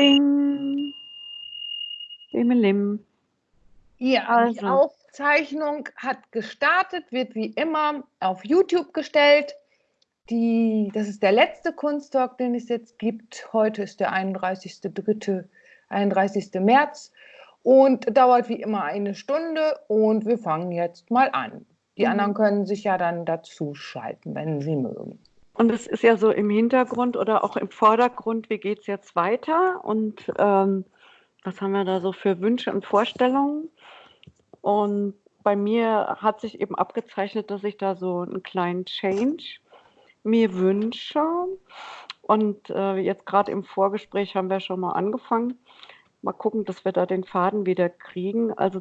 Ding. Lim. Ja, also. die Aufzeichnung hat gestartet, wird wie immer auf YouTube gestellt. Die, das ist der letzte Kunsttalk, den es jetzt gibt. Heute ist der 31.3., 31. März und dauert wie immer eine Stunde und wir fangen jetzt mal an. Die mhm. anderen können sich ja dann dazu schalten, wenn sie mögen. Und es ist ja so im Hintergrund oder auch im Vordergrund, wie geht es jetzt weiter und ähm, was haben wir da so für Wünsche und Vorstellungen. Und bei mir hat sich eben abgezeichnet, dass ich da so einen kleinen Change mir wünsche. Und äh, jetzt gerade im Vorgespräch haben wir schon mal angefangen. Mal gucken, dass wir da den Faden wieder kriegen. Also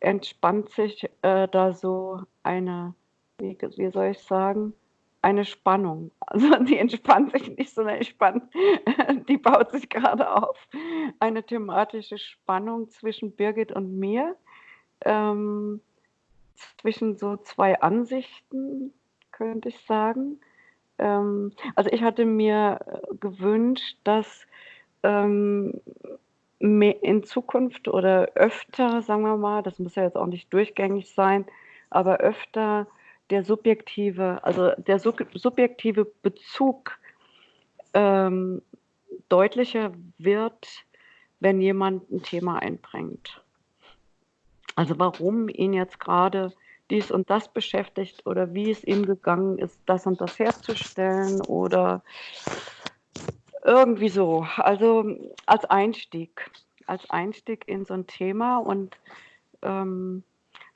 entspannt sich äh, da so eine, wie, wie soll ich sagen, eine Spannung. Also die entspannt sich nicht, sondern entspannt, die baut sich gerade auf. Eine thematische Spannung zwischen Birgit und mir, ähm, zwischen so zwei Ansichten, könnte ich sagen. Ähm, also ich hatte mir gewünscht, dass ähm, in Zukunft oder öfter, sagen wir mal, das muss ja jetzt auch nicht durchgängig sein, aber öfter der subjektive, also der subjektive Bezug ähm, deutlicher wird, wenn jemand ein Thema einbringt. Also warum ihn jetzt gerade dies und das beschäftigt oder wie es ihm gegangen ist, das und das herzustellen oder irgendwie so. Also als Einstieg, als Einstieg in so ein Thema und ähm,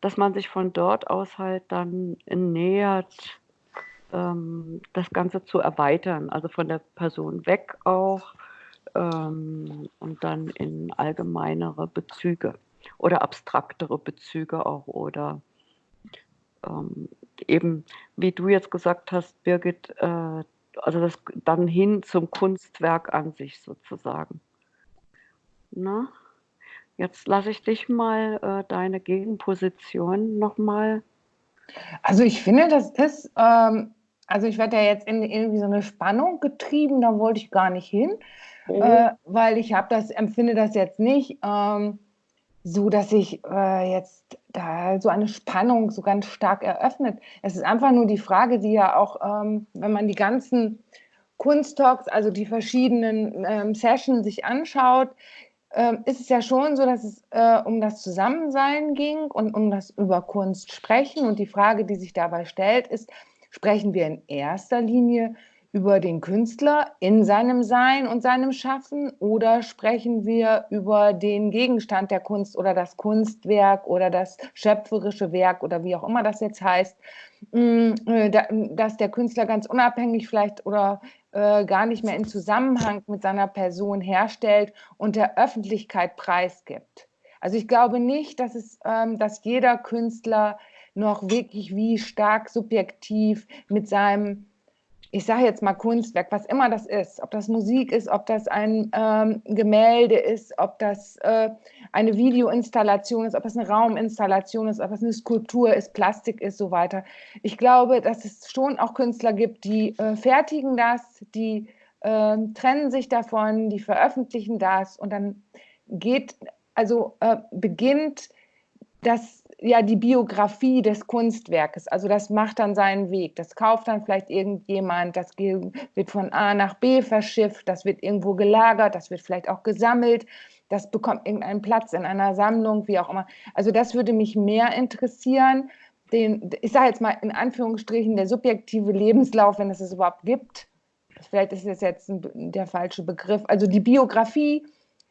dass man sich von dort aus halt dann nähert, ähm, das Ganze zu erweitern, also von der Person weg auch ähm, und dann in allgemeinere Bezüge oder abstraktere Bezüge auch oder ähm, eben, wie du jetzt gesagt hast, Birgit, äh, also das dann hin zum Kunstwerk an sich sozusagen. Na? Jetzt lasse ich dich mal äh, deine Gegenposition nochmal. Also ich finde, das ist, ähm, also ich werde ja jetzt in irgendwie so eine Spannung getrieben, da wollte ich gar nicht hin, mhm. äh, weil ich habe das, empfinde das jetzt nicht ähm, so, dass ich äh, jetzt da so eine Spannung so ganz stark eröffnet. Es ist einfach nur die Frage, die ja auch, ähm, wenn man die ganzen Kunsttalks, also die verschiedenen ähm, Sessions sich anschaut, ähm, ist es ja schon so, dass es äh, um das Zusammensein ging und um das über Kunst sprechen. Und die Frage, die sich dabei stellt, ist, sprechen wir in erster Linie über den Künstler in seinem Sein und seinem Schaffen oder sprechen wir über den Gegenstand der Kunst oder das Kunstwerk oder das schöpferische Werk oder wie auch immer das jetzt heißt, mm, äh, dass der Künstler ganz unabhängig vielleicht oder äh, gar nicht mehr in Zusammenhang mit seiner Person herstellt und der Öffentlichkeit preisgibt. Also ich glaube nicht, dass es, ähm, dass jeder Künstler noch wirklich wie stark subjektiv mit seinem ich sage jetzt mal Kunstwerk, was immer das ist, ob das Musik ist, ob das ein ähm, Gemälde ist, ob das äh, eine Videoinstallation ist, ob das eine Rauminstallation ist, ob das eine Skulptur ist, Plastik ist, so weiter. Ich glaube, dass es schon auch Künstler gibt, die äh, fertigen das, die äh, trennen sich davon, die veröffentlichen das und dann geht, also äh, beginnt das ja die Biografie des Kunstwerkes. Also das macht dann seinen Weg. Das kauft dann vielleicht irgendjemand, das wird von A nach B verschifft, das wird irgendwo gelagert, das wird vielleicht auch gesammelt, das bekommt irgendeinen Platz in einer Sammlung, wie auch immer. Also das würde mich mehr interessieren. Den, ich sage jetzt mal in Anführungsstrichen, der subjektive Lebenslauf, wenn es es überhaupt gibt. Vielleicht ist das jetzt ein, der falsche Begriff. Also die Biografie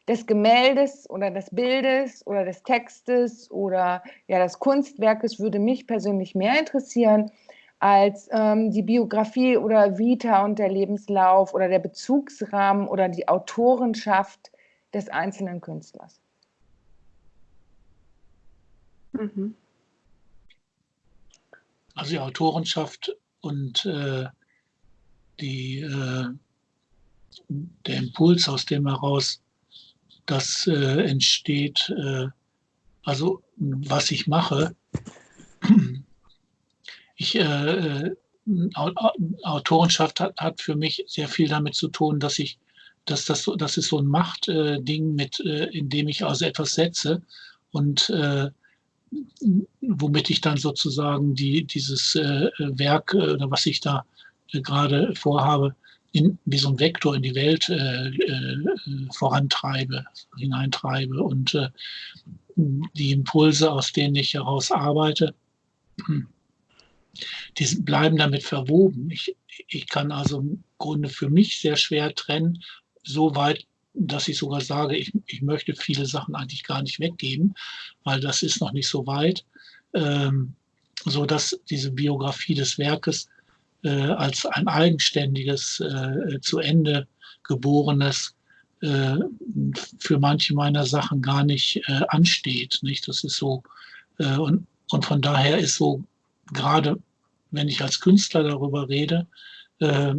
des Gemäldes oder des Bildes oder des Textes oder ja, des Kunstwerkes würde mich persönlich mehr interessieren als ähm, die Biografie oder Vita und der Lebenslauf oder der Bezugsrahmen oder die Autorenschaft des einzelnen Künstlers. Mhm. Also die Autorenschaft und äh, die, äh, der Impuls, aus dem heraus das äh, entsteht, äh, also was ich mache. Ich, äh, äh Autorenschaft hat, hat, für mich sehr viel damit zu tun, dass ich dass das, so, das ist so ein Machtding, mit, in dem ich also etwas setze und womit ich dann sozusagen die, dieses Werk oder was ich da gerade vorhabe, in, wie so ein Vektor in die Welt äh, äh, vorantreibe, hineintreibe und äh, die Impulse, aus denen ich heraus arbeite, die bleiben damit verwoben. Ich, ich kann also im Grunde für mich sehr schwer trennen, so weit, dass ich sogar sage, ich, ich möchte viele Sachen eigentlich gar nicht weggeben, weil das ist noch nicht so weit, ähm, so diese Biografie des Werkes als ein eigenständiges, äh, zu Ende geborenes äh, für manche meiner Sachen gar nicht äh, ansteht. Nicht? Das ist so, äh, und, und von daher ist so, gerade wenn ich als Künstler darüber rede, äh,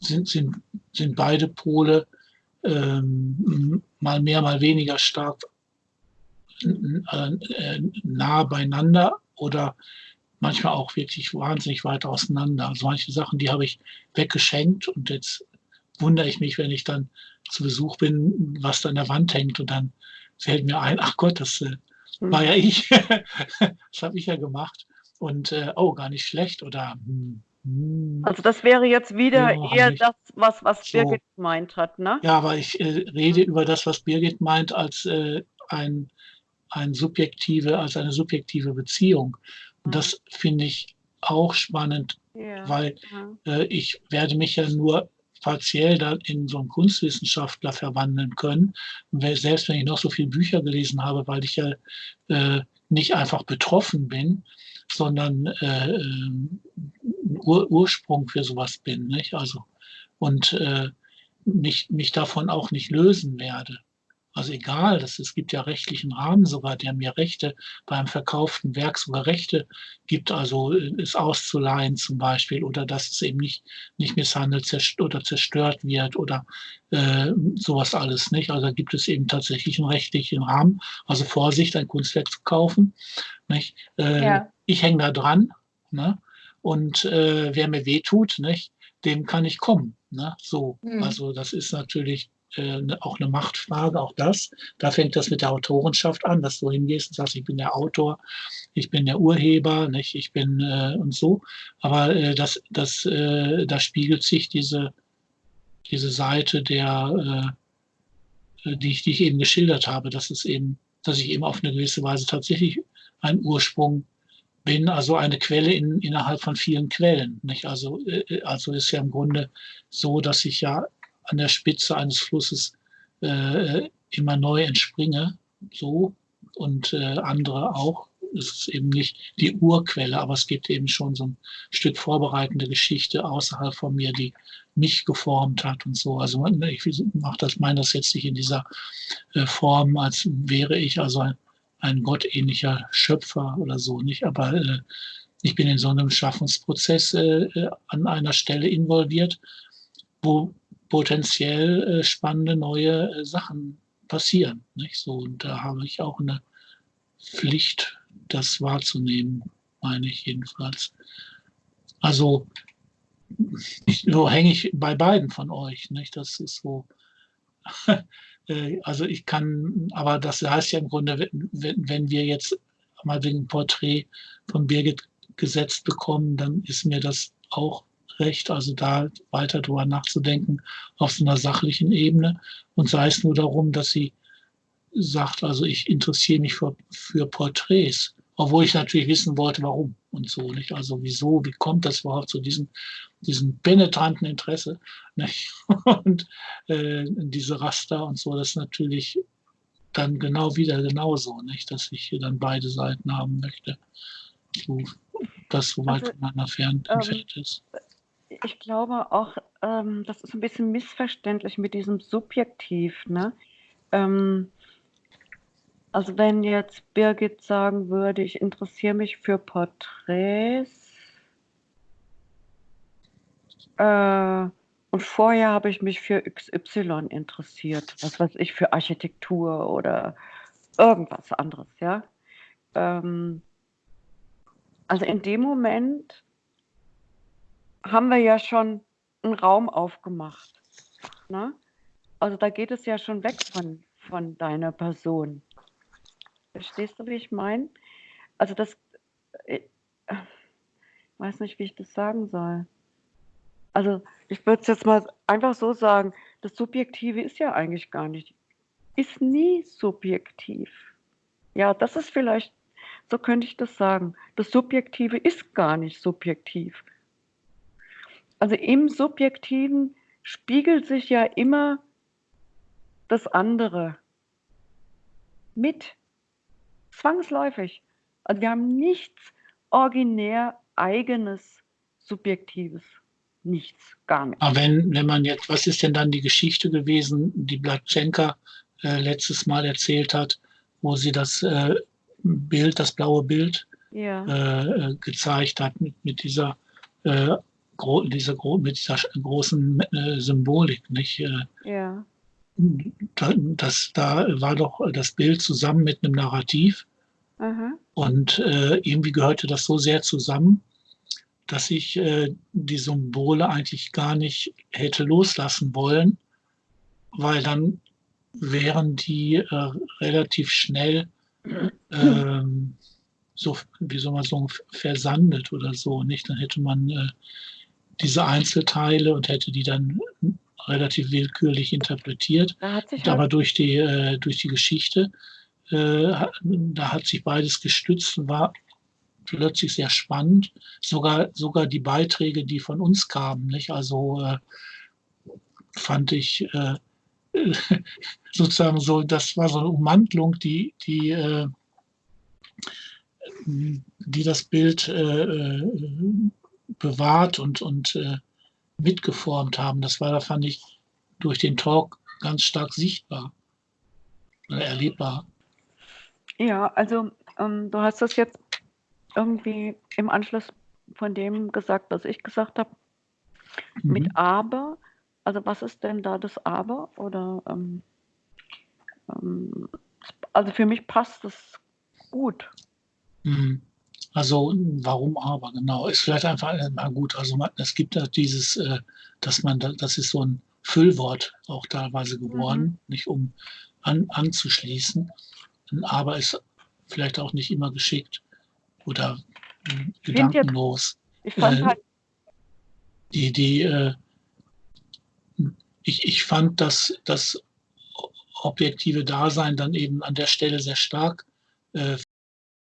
sind, sind, sind beide Pole ähm, mal mehr, mal weniger stark nah beieinander oder manchmal auch wirklich wahnsinnig weit auseinander. Also manche Sachen, die habe ich weggeschenkt und jetzt wundere ich mich, wenn ich dann zu Besuch bin, was da an der Wand hängt und dann fällt mir ein, ach Gott, das äh, hm. war ja ich, das habe ich ja gemacht und äh, oh, gar nicht schlecht oder hm, hm. also das wäre jetzt wieder oh, eher das, was, was so. Birgit meint hat, ne? Ja, aber ich äh, rede über das, was Birgit meint, als äh, ein, ein subjektive, als eine subjektive Beziehung. Und das finde ich auch spannend, ja. weil äh, ich werde mich ja nur partiell da in so einen Kunstwissenschaftler verwandeln können. Selbst wenn ich noch so viele Bücher gelesen habe, weil ich ja äh, nicht einfach betroffen bin, sondern äh, ein Ur Ursprung für sowas bin. Nicht? Also, und äh, mich, mich davon auch nicht lösen werde. Also egal, das, es gibt ja rechtlichen Rahmen sogar, der mir Rechte beim verkauften Werk sogar Rechte gibt, also äh, es auszuleihen zum Beispiel oder dass es eben nicht, nicht misshandelt zerstört oder zerstört wird oder äh, sowas alles nicht. Also da gibt es eben tatsächlich einen rechtlichen Rahmen. Also Vorsicht, ein Kunstwerk zu kaufen. Nicht? Äh, ja. Ich hänge da dran ne? und äh, wer mir wehtut, nicht? dem kann ich kommen. Ne? So, mhm. also das ist natürlich äh, ne, auch eine Machtfrage, auch das. Da fängt das mit der Autorenschaft an, dass du hingehst und sagst, ich bin der Autor, ich bin der Urheber, nicht? ich bin äh, und so. Aber äh, das, das, äh, da spiegelt sich diese, diese Seite der, äh, die, ich, die ich eben geschildert habe, dass es eben, dass ich eben auf eine gewisse Weise tatsächlich ein Ursprung bin, also eine Quelle in, innerhalb von vielen Quellen. Nicht? Also, äh, also ist ja im Grunde so, dass ich ja an der Spitze eines Flusses äh, immer neu entspringe, so und äh, andere auch. Es ist eben nicht die Urquelle, aber es gibt eben schon so ein Stück vorbereitende Geschichte außerhalb von mir, die mich geformt hat und so. Also ich mache das, meine das jetzt nicht in dieser äh, Form, als wäre ich also ein, ein gottähnlicher Schöpfer oder so, nicht? Aber äh, ich bin in so einem Schaffensprozess äh, äh an einer Stelle involviert, wo potenziell äh, spannende neue äh, Sachen passieren. Nicht? So, und da habe ich auch eine Pflicht, das wahrzunehmen, meine ich jedenfalls. Also so hänge ich bei beiden von euch. Nicht? Das ist so. Äh, also ich kann, aber das heißt ja im Grunde, wenn, wenn wir jetzt mal wegen Porträt von Birgit gesetzt bekommen, dann ist mir das auch recht, also da weiter drüber nachzudenken auf so einer sachlichen Ebene und sei es nur darum, dass sie sagt, also ich interessiere mich für, für Porträts, obwohl ich natürlich wissen wollte, warum und so nicht. Also wieso, wie kommt das überhaupt zu diesem, diesem penetranten Interesse nicht? und äh, diese Raster und so, das ist natürlich dann genau wieder genauso, nicht, dass ich hier dann beide Seiten haben möchte. So, das so weit also, voneinander fern ähm, entfernt ist ich glaube auch, ähm, das ist ein bisschen missverständlich mit diesem Subjektiv. Ne? Ähm, also wenn jetzt Birgit sagen würde, ich interessiere mich für Porträts äh, und vorher habe ich mich für XY interessiert, was weiß ich, für Architektur oder irgendwas anderes, ja. Ähm, also in dem Moment haben wir ja schon einen Raum aufgemacht. Ne? also da geht es ja schon weg von, von deiner Person. Verstehst du, wie ich meine? Also das, ich äh, weiß nicht, wie ich das sagen soll. Also ich würde es jetzt mal einfach so sagen, das Subjektive ist ja eigentlich gar nicht, ist nie subjektiv. Ja, das ist vielleicht, so könnte ich das sagen. Das Subjektive ist gar nicht subjektiv. Also im Subjektiven spiegelt sich ja immer das andere mit. Zwangsläufig. Also wir haben nichts originär eigenes, subjektives. Nichts, gar nichts. Aber wenn, wenn man jetzt, was ist denn dann die Geschichte gewesen, die Blatschenka äh, letztes Mal erzählt hat, wo sie das äh, Bild, das blaue Bild ja. äh, gezeigt hat mit, mit dieser, äh, gro dieser, mit dieser großen äh, Symbolik, nicht? Äh, ja. Das, da war doch das Bild zusammen mit einem Narrativ. Aha. Und äh, irgendwie gehörte das so sehr zusammen, dass ich äh, die Symbole eigentlich gar nicht hätte loslassen wollen, weil dann wären die äh, relativ schnell ähm, so, wie soll man sagen, versandet oder so, nicht? Dann hätte man äh, diese Einzelteile und hätte die dann relativ willkürlich interpretiert. Aber halt durch die, äh, durch die Geschichte, äh, da hat sich beides gestützt und war plötzlich sehr spannend. Sogar, sogar die Beiträge, die von uns kamen, nicht? Also äh, fand ich äh, sozusagen so, das war so eine Ummantlung, die, die, äh, die das Bild äh, bewahrt und, und äh, mitgeformt haben. Das war, da fand ich durch den Talk ganz stark sichtbar oder erlebbar. Ja, also ähm, du hast das jetzt irgendwie im Anschluss von dem gesagt, was ich gesagt habe, mhm. mit aber. Also was ist denn da das aber? Oder ähm, ähm, also für mich passt das gut. Mhm. Also warum aber genau? Ist vielleicht einfach mal gut. Also man, es gibt ja dieses, äh, dass man, da, das ist so ein Füllwort auch teilweise geworden, mhm. nicht um an, anzuschließen. Aber ist vielleicht auch nicht immer geschickt oder äh, gedankenlos. ich fand äh, halt die, die, äh, ich, ich fand, dass das objektive Dasein dann eben an der Stelle sehr stark äh,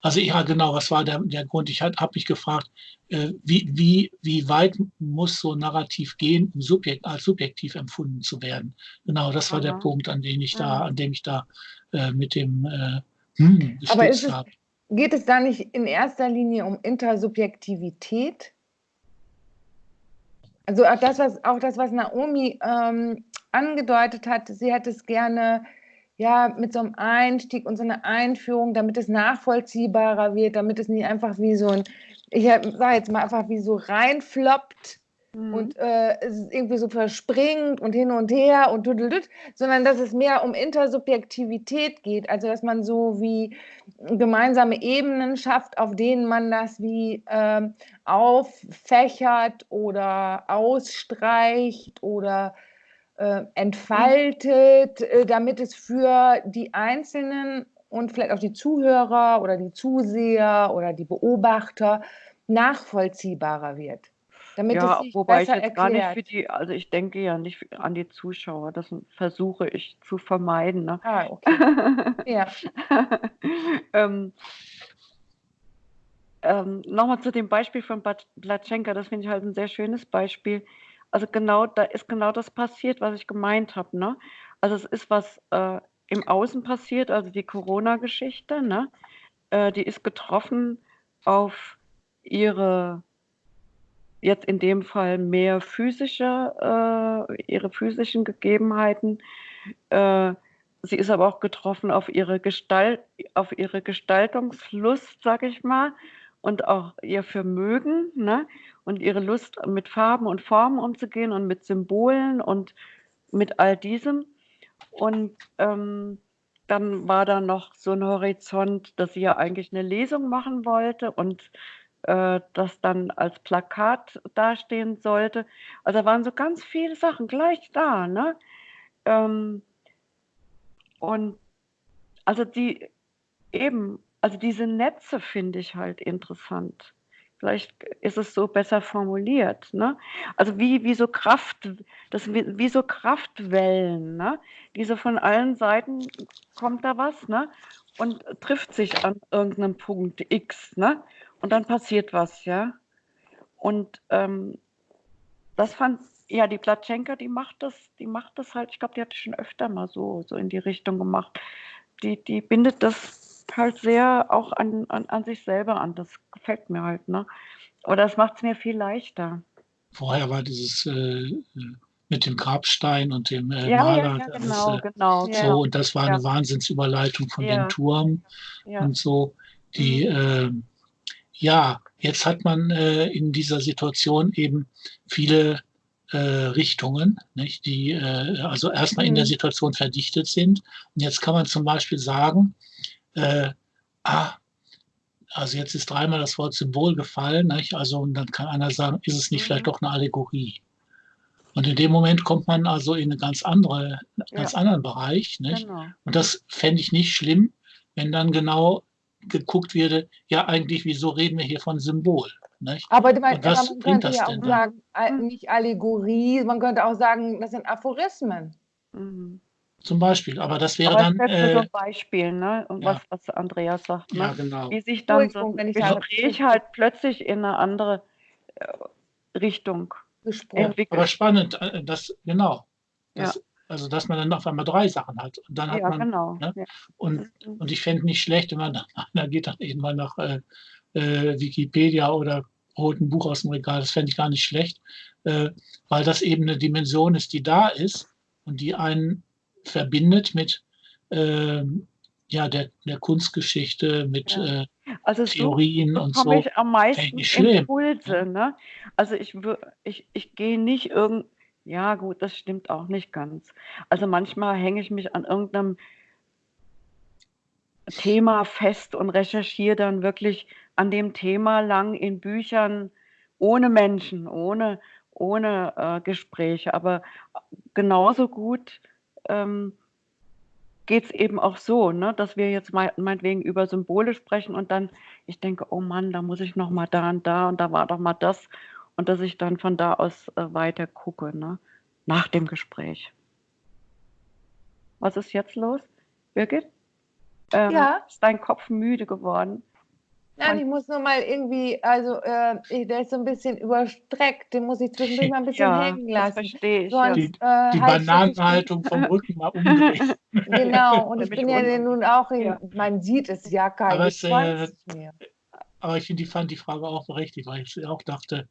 also ja, genau, was war der, der Grund? Ich habe mich gefragt, äh, wie, wie, wie weit muss so Narrativ gehen, um subjekt, als subjektiv empfunden zu werden? Genau, das war Aha. der Punkt, an dem ich da, an dem ich da äh, mit dem äh, hm, gestützt habe. Geht es da nicht in erster Linie um Intersubjektivität? Also auch das, was, auch das, was Naomi ähm, angedeutet hat, sie hätte es gerne ja, mit so einem Einstieg und so einer Einführung, damit es nachvollziehbarer wird, damit es nicht einfach wie so ein, ich sage jetzt mal einfach wie so reinfloppt mhm. und äh, es irgendwie so verspringt und hin und her und düdelüt, sondern dass es mehr um Intersubjektivität geht, also dass man so wie gemeinsame Ebenen schafft, auf denen man das wie äh, auffächert oder ausstreicht oder äh, entfaltet, äh, damit es für die Einzelnen und vielleicht auch die Zuhörer oder die Zuseher oder die Beobachter nachvollziehbarer wird. Damit ja, es sich wobei ich jetzt erklärt. gar nicht für die, also ich denke ja nicht an die Zuschauer, das versuche ich zu vermeiden. Ne? Ah, okay. ja. ähm, ähm, Nochmal zu dem Beispiel von Blatschenka, das finde ich halt ein sehr schönes Beispiel. Also genau, da ist genau das passiert, was ich gemeint habe. Ne? Also es ist was äh, im Außen passiert, also die Corona-Geschichte, ne? Äh, die ist getroffen auf ihre, jetzt in dem Fall mehr physische, äh, ihre physischen Gegebenheiten. Äh, sie ist aber auch getroffen auf ihre Gestalt, auf ihre Gestaltungslust, sag ich mal, und auch ihr Vermögen ne? Und ihre Lust, mit Farben und Formen umzugehen und mit Symbolen und mit all diesem. Und ähm, dann war da noch so ein Horizont, dass sie ja eigentlich eine Lesung machen wollte und äh, das dann als Plakat dastehen sollte. Also da waren so ganz viele Sachen gleich da. Ne? Ähm, und also die eben, also diese Netze finde ich halt interessant. Vielleicht ist es so besser formuliert. Ne? Also wie, wie so Kraft, das wie, wie so Kraftwellen, ne? Diese von allen Seiten kommt da was, ne? Und trifft sich an irgendeinem Punkt X, ne? Und dann passiert was, ja. Und ähm, das fand ja die Platschenka, die macht das, die macht das halt, ich glaube, die hat schon öfter mal so, so in die Richtung gemacht. Die, die bindet das halt sehr auch an, an, an sich selber an. Das gefällt mir halt. Ne? Oder es macht es mir viel leichter. Vorher war dieses äh, mit dem Grabstein und dem äh, ja, Maler. Ja, ja, genau, das, äh, genau. So, und das war eine Wahnsinnsüberleitung von dem Turm und so. Die, mhm. äh, ja, jetzt hat man äh, in dieser Situation eben viele äh, Richtungen, nicht, die äh, also erstmal mhm. in der mhm. Situation verdichtet sind. Und jetzt kann man zum Beispiel sagen, äh, ah, also jetzt ist dreimal das Wort Symbol gefallen, nicht? also und dann kann einer sagen, ist es nicht mhm. vielleicht doch eine Allegorie? Und in dem Moment kommt man also in einen ganz, andere, ganz ja. anderen Bereich. Nicht? Genau. Und das fände ich nicht schlimm, wenn dann genau geguckt würde, ja eigentlich, wieso reden wir hier von Symbol? Nicht? Aber, man, aber man könnte ja auch sagen, dann? nicht Allegorie, man könnte auch sagen, das sind Aphorismen. Mhm. Zum Beispiel, aber das wäre aber dann. Das äh, so ein Beispiel, ne? Und ja. was, was Andreas sagt. Ne? Ja, genau. Wie sich dann so ein Gespräch halt plötzlich in eine andere äh, Richtung entwickelt. Aber spannend, äh, das, genau. Das, ja. Also, dass man dann auf einmal drei Sachen hat. Und dann hat ja, man. Genau. Ne? Ja. Und, mhm. und ich fände nicht schlecht, wenn man dann, einer geht dann eben mal nach äh, äh, Wikipedia oder holt ein Buch aus dem Regal. Das fände ich gar nicht schlecht, äh, weil das eben eine Dimension ist, die da ist und die einen verbindet mit äh, ja, der, der Kunstgeschichte, mit ja. äh, also Theorien so und so. ich am meisten Impulse. Ne? Also ich, ich, ich gehe nicht irgend, ja gut, das stimmt auch nicht ganz. Also manchmal hänge ich mich an irgendeinem Thema fest und recherchiere dann wirklich an dem Thema lang in Büchern ohne Menschen, ohne, ohne äh, Gespräche. Aber genauso gut ähm, geht es eben auch so, ne, dass wir jetzt mein, meinetwegen über Symbole sprechen und dann ich denke, oh Mann, da muss ich noch mal da und da und da war doch mal das und dass ich dann von da aus äh, weiter gucke, ne, nach dem Gespräch. Was ist jetzt los, Birgit? Ähm, ja. Ist dein Kopf müde geworden? Nein, ich muss nur mal irgendwie, also äh, der ist so ein bisschen überstreckt, den muss ich zwischendurch mal ein bisschen ja, hängen lassen. Das verstehe ich. Sonst, die, äh, die Bananenhaltung vom Rücken mal umdrehen. Genau, und ich bin ja nun auch, in, ja. man sieht es ja kein aber, es, äh, aber ich finde, die fand die Frage auch berechtigt, weil ich auch dachte,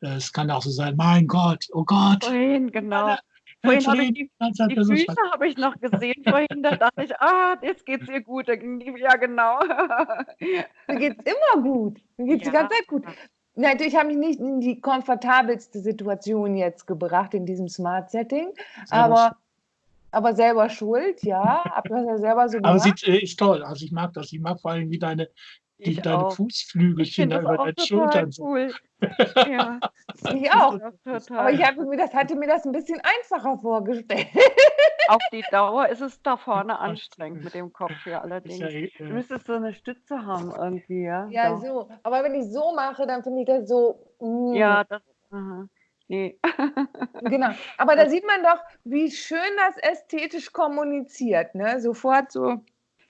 äh, es kann auch so sein, mein Gott, oh Gott. Vorhin, genau. Vorhin habe ich die, die Füße habe ich noch gesehen vorhin, da dachte ich, ah, jetzt geht es ihr gut. Ja, genau. Mir geht es immer gut. Mir geht es ja. die ganze Zeit gut. Natürlich habe ich nicht in die komfortabelste Situation jetzt gebracht in diesem Smart-Setting, aber, aber selber schuld, ja. Ja selber so gemacht. Aber sie äh, ist toll. Also ich mag das. Ich mag vor allem, wie deine die, deine auch. Fußflügelchen da über deinen Schultern cool. Ja. Ich auch. Aber ich habe mir das, hatte mir das ein bisschen einfacher vorgestellt. Auf die Dauer ist es da vorne anstrengend mit dem Kopf hier allerdings. Ja, äh, du müsstest so eine Stütze haben irgendwie, ja. Ja, so. so. Aber wenn ich so mache, dann finde ich das so. Mm. Ja, das. Aha. Nee. genau. Aber da sieht man doch, wie schön das ästhetisch kommuniziert. Ne? Sofort so.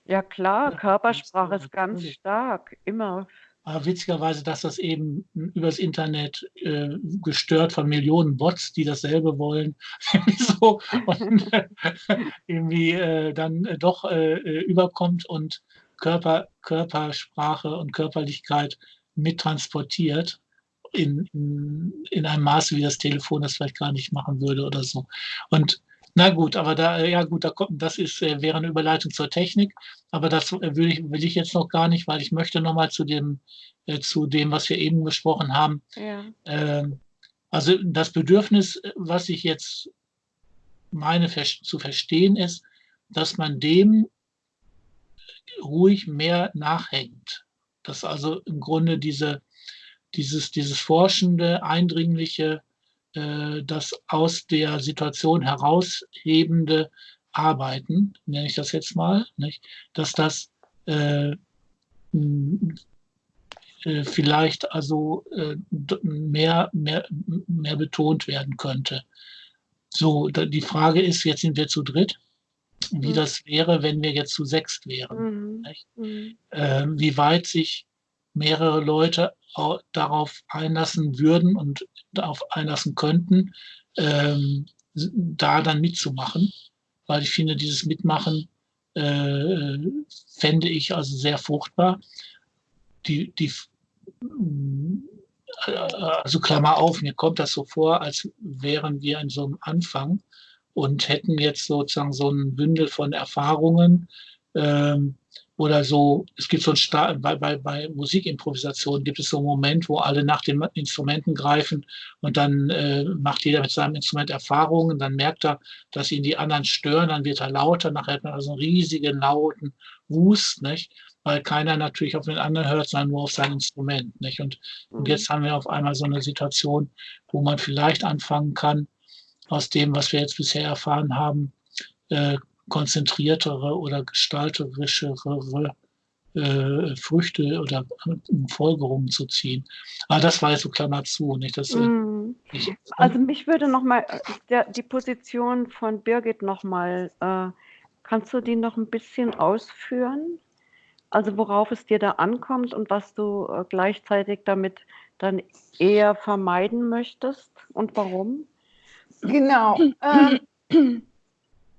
Ja klar, Körpersprache ist ganz stark, immer. Aber witzigerweise, dass das eben übers Internet äh, gestört von Millionen Bots, die dasselbe wollen, so und äh, irgendwie äh, dann äh, doch äh, äh, überkommt und Körper, Körpersprache und Körperlichkeit mittransportiert in, in, in einem Maße, wie das Telefon das vielleicht gar nicht machen würde oder so. Und na gut, aber da, ja gut, da kommt, das ist, äh, wäre eine Überleitung zur Technik, aber das äh, will ich, will ich jetzt noch gar nicht, weil ich möchte nochmal zu dem, äh, zu dem, was wir eben gesprochen haben. Ja. Ähm, also das Bedürfnis, was ich jetzt meine zu verstehen, ist, dass man dem ruhig mehr nachhängt. Dass also im Grunde diese, dieses, dieses forschende, eindringliche, äh, das aus der Situation heraushebende Arbeiten, nenne ich das jetzt mal, nicht? dass das äh, äh, vielleicht also äh, mehr, mehr, mehr betont werden könnte. So, die Frage ist, jetzt sind wir zu dritt, wie mhm. das wäre, wenn wir jetzt zu sechst wären. Mhm. Mhm. Äh, wie weit sich mehrere Leute darauf einlassen würden und darauf einlassen könnten, ähm, da dann mitzumachen. Weil ich finde, dieses Mitmachen äh, fände ich also sehr fruchtbar. Die, die, also Klammer auf, mir kommt das so vor, als wären wir in so einem Anfang und hätten jetzt sozusagen so ein Bündel von Erfahrungen ähm, oder so. Es gibt so ein Star bei, bei, bei Musikimprovisation gibt es so einen Moment, wo alle nach den Instrumenten greifen und dann äh, macht jeder mit seinem Instrument Erfahrungen, dann merkt er, dass ihn die anderen stören, dann wird er lauter, nachher hat man also einen riesigen lauten Wust, nicht? weil keiner natürlich auf den anderen hört, sondern nur auf sein Instrument. Nicht? Und, mhm. und jetzt haben wir auf einmal so eine Situation, wo man vielleicht anfangen kann, aus dem, was wir jetzt bisher erfahren haben, äh, konzentriertere oder gestalterischere äh, Früchte oder Folgerungen zu ziehen. Aber das war jetzt so Klammer zu. Nicht? Das, mm. ich, also mich würde nochmal die Position von Birgit nochmal, äh, kannst du die noch ein bisschen ausführen? Also worauf es dir da ankommt und was du äh, gleichzeitig damit dann eher vermeiden möchtest und warum? Genau. Ähm,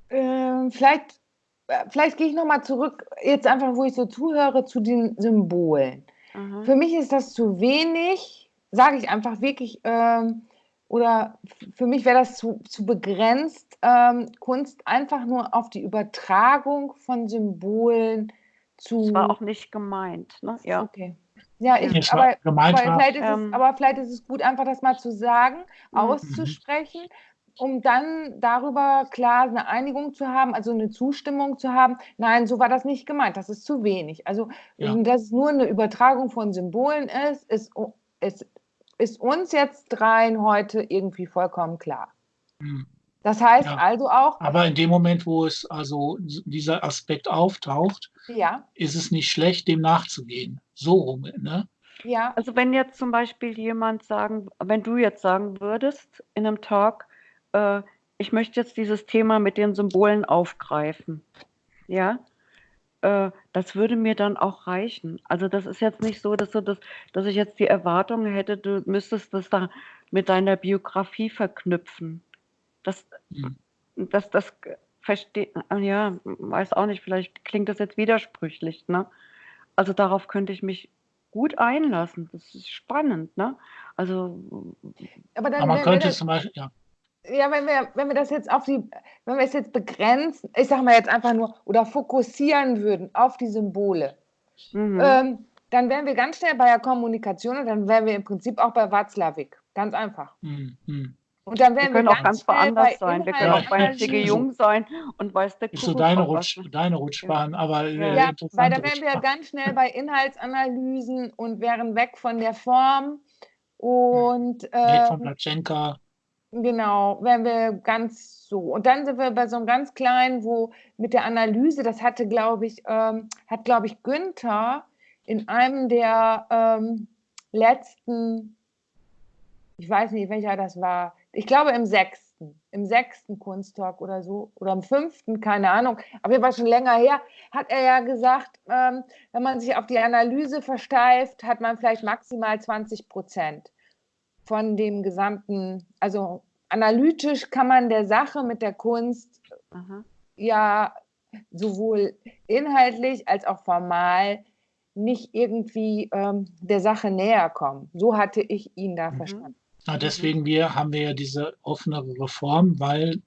äh, vielleicht, äh, vielleicht gehe ich nochmal zurück, jetzt einfach, wo ich so zuhöre, zu den Symbolen. Mhm. Für mich ist das zu wenig, sage ich einfach wirklich, ähm, oder für mich wäre das zu, zu begrenzt, ähm, Kunst einfach nur auf die Übertragung von Symbolen zu. Das war auch nicht gemeint, ne? Ja. Okay. Ja, ich, aber, aber, vielleicht es, ähm, aber, vielleicht ist es, gut, einfach das mal zu sagen, mhm. auszusprechen, um dann darüber klar eine Einigung zu haben, also eine Zustimmung zu haben. Nein, so war das nicht gemeint, das ist zu wenig. Also, ja. dass es nur eine Übertragung von Symbolen ist, ist, ist, ist uns jetzt dreien heute irgendwie vollkommen klar. Mhm. Das heißt ja. also auch. Aber in dem Moment, wo es also dieser Aspekt auftaucht, ja. ist es nicht schlecht, dem nachzugehen. So rum, ne? Ja. Also wenn jetzt zum Beispiel jemand sagen, wenn du jetzt sagen würdest in einem Talk, äh, ich möchte jetzt dieses Thema mit den Symbolen aufgreifen, ja, äh, das würde mir dann auch reichen. Also das ist jetzt nicht so, dass, du das, dass ich jetzt die Erwartung hätte, du müsstest das da mit deiner Biografie verknüpfen. Das, mhm. das, das versteht, ja, weiß auch nicht, vielleicht klingt das jetzt widersprüchlich, ne? Also darauf könnte ich mich gut einlassen. Das ist spannend, ne? Also. Aber, dann, aber man könnte zum Beispiel, ja. Ja, wenn wir, wenn wir das jetzt auf die, wenn wir es jetzt begrenzen, ich sag mal jetzt einfach nur, oder fokussieren würden auf die Symbole, mhm. ähm, dann wären wir ganz schnell bei der Kommunikation und dann wären wir im Prinzip auch bei Watzlawick. Ganz einfach. Mhm. Und dann werden wir, können wir auch ganz woanders sein. Wir können auch bei Zigge Jung sein und weiß der Ist so deine, Rutsch, deine Rutschbahn, ja. aber äh, ja, weil da wären wir ganz schnell bei Inhaltsanalysen und wären weg von der Form und äh, weg von Platschenka. Genau, wären wir ganz so. Und dann sind wir bei so einem ganz kleinen, wo mit der Analyse, das hatte, glaube ich, ähm, hat, glaube ich, Günther in einem der ähm, letzten, ich weiß nicht, welcher das war, ich glaube im sechsten, im sechsten Kunsttalk oder so, oder im fünften, keine Ahnung, aber war schon länger her, hat er ja gesagt, ähm, wenn man sich auf die Analyse versteift, hat man vielleicht maximal 20 Prozent von dem gesamten, also analytisch kann man der Sache mit der Kunst Aha. ja sowohl inhaltlich als auch formal nicht irgendwie ähm, der Sache näher kommen. So hatte ich ihn da mhm. verstanden. Ja, deswegen wir, haben wir ja diese offenere Reform, weil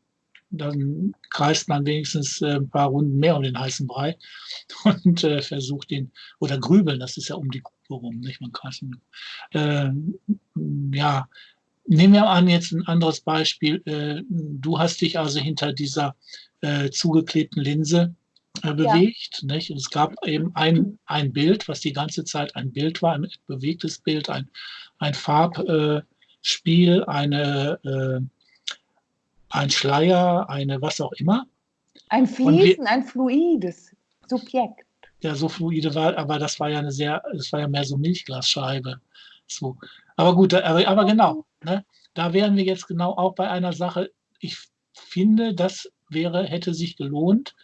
dann kreist man wenigstens äh, ein paar Runden mehr um den heißen Brei und äh, versucht den, oder grübeln, das ist ja um die Kuh rum, nicht? Man kreist, äh, ja, nehmen wir an jetzt ein anderes Beispiel. Äh, du hast dich also hinter dieser äh, zugeklebten Linse äh, bewegt. Ja. Nicht? Und es gab eben ein, ein Bild, was die ganze Zeit ein Bild war, ein bewegtes Bild, ein, ein Farb, Spiel, eine, äh, ein Schleier, eine was auch immer. Ein Fließen, wir, ein fluides Subjekt. Ja, so fluide war, aber das war ja eine sehr, das war ja mehr so Milchglasscheibe. So. Aber gut, aber, aber genau, ne, da wären wir jetzt genau auch bei einer Sache. Ich finde, das wäre, hätte sich gelohnt,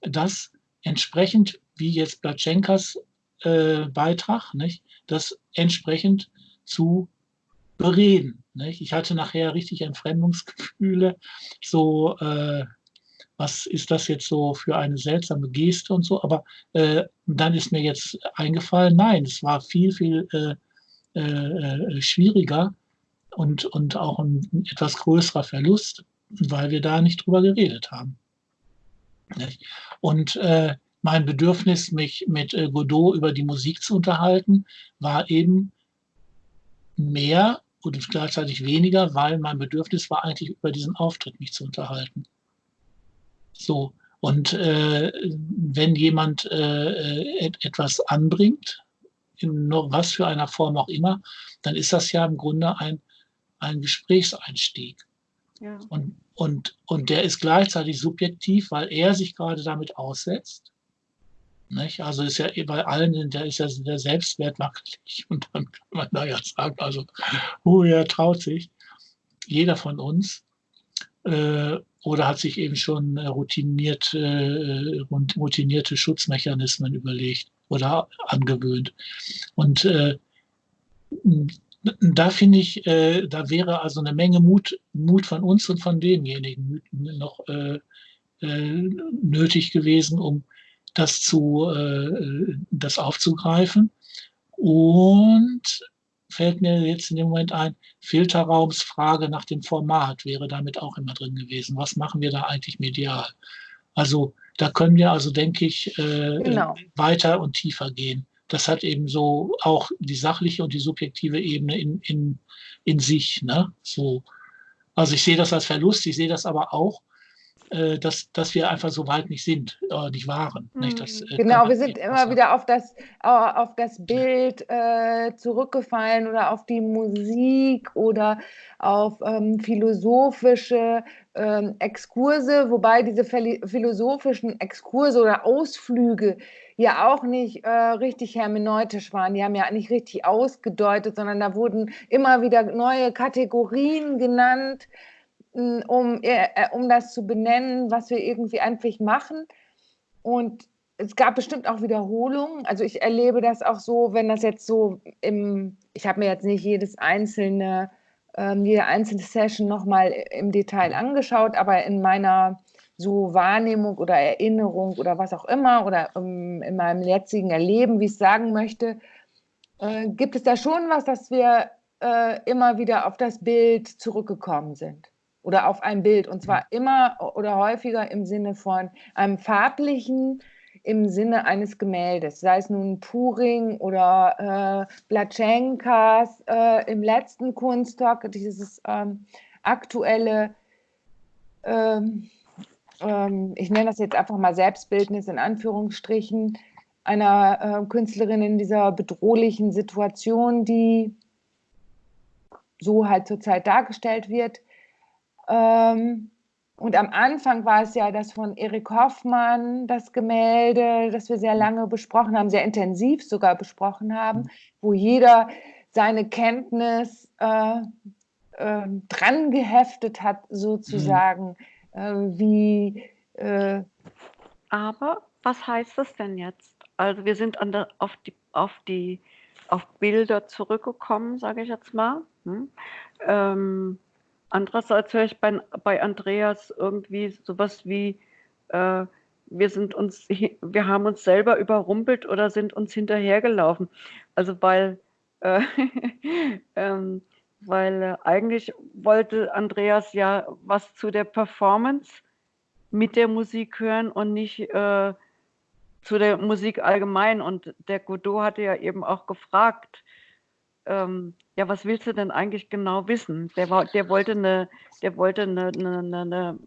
das entsprechend, wie jetzt Platschenkas äh, Beitrag, nicht, das entsprechend zu bereden. Nicht? Ich hatte nachher richtig Entfremdungsgefühle, so, äh, was ist das jetzt so für eine seltsame Geste und so, aber äh, dann ist mir jetzt eingefallen, nein, es war viel, viel äh, äh, schwieriger und, und auch ein etwas größerer Verlust, weil wir da nicht drüber geredet haben. Und äh, mein Bedürfnis, mich mit äh, Godot über die Musik zu unterhalten, war eben mehr und gleichzeitig weniger, weil mein Bedürfnis war eigentlich über diesen Auftritt mich zu unterhalten. So. Und äh, wenn jemand äh, et etwas anbringt, in noch was für einer Form auch immer, dann ist das ja im Grunde ein, ein Gesprächseinstieg. Ja. Und, und, und der ist gleichzeitig subjektiv, weil er sich gerade damit aussetzt. Nicht? Also ist ja bei allen, der ist ja der Selbstwert wackelig. Und dann kann man da ja sagen, also, oh, er traut sich. Jeder von uns. Äh, oder hat sich eben schon routiniert, äh, routinierte Schutzmechanismen überlegt oder angewöhnt. Und äh, da finde ich, äh, da wäre also eine Menge Mut, Mut von uns und von demjenigen noch äh, äh, nötig gewesen, um das zu, äh, das aufzugreifen. Und fällt mir jetzt in dem Moment ein, Filterraumsfrage nach dem Format wäre damit auch immer drin gewesen. Was machen wir da eigentlich medial? Also da können wir also, denke ich, äh, genau. weiter und tiefer gehen. Das hat eben so auch die sachliche und die subjektive Ebene in, in, in sich. Ne? So. Also ich sehe das als Verlust, ich sehe das aber auch äh, dass, dass wir einfach so weit nicht sind, äh, nicht waren. Nicht? Das, äh, genau, wir sind immer wieder auf das, auf das Bild äh, zurückgefallen oder auf die Musik oder auf ähm, philosophische ähm, Exkurse, wobei diese philosophischen Exkurse oder Ausflüge ja auch nicht äh, richtig hermeneutisch waren. Die haben ja nicht richtig ausgedeutet, sondern da wurden immer wieder neue Kategorien genannt um, äh, äh, um das zu benennen, was wir irgendwie eigentlich machen. Und es gab bestimmt auch Wiederholungen. Also ich erlebe das auch so, wenn das jetzt so im, ich habe mir jetzt nicht jedes einzelne, ähm, jede einzelne Session nochmal im Detail angeschaut, aber in meiner so Wahrnehmung oder Erinnerung oder was auch immer oder um, in meinem jetzigen Erleben, wie ich es sagen möchte, äh, gibt es da schon was, dass wir äh, immer wieder auf das Bild zurückgekommen sind oder auf ein Bild. Und zwar immer oder häufiger im Sinne von einem farblichen, im Sinne eines Gemäldes, sei es nun Puring oder äh, Blatschenkas äh, im letzten Kunsttalk, dieses ähm, aktuelle, ähm, ähm, ich nenne das jetzt einfach mal Selbstbildnis in Anführungsstrichen, einer äh, Künstlerin in dieser bedrohlichen Situation, die so halt zurzeit dargestellt wird. Ähm, und am Anfang war es ja das von Erik Hoffmann, das Gemälde, das wir sehr lange besprochen haben, sehr intensiv sogar besprochen haben, wo jeder seine Kenntnis äh, äh, dran geheftet hat, sozusagen, mhm. äh, wie. Äh, Aber was heißt das denn jetzt? Also wir sind der, auf, die, auf, die, auf Bilder zurückgekommen, sage ich jetzt mal. Hm? Ähm, Andererseits höre ich bei, bei Andreas irgendwie sowas wie, äh, wir sind uns, wir haben uns selber überrumpelt oder sind uns hinterhergelaufen. Also weil, äh, ähm, weil äh, eigentlich wollte Andreas ja was zu der Performance mit der Musik hören und nicht äh, zu der Musik allgemein. Und der Godot hatte ja eben auch gefragt, ähm, ja, was willst du denn eigentlich genau wissen? Der, war, der wollte eine, der wollte eine, eine, eine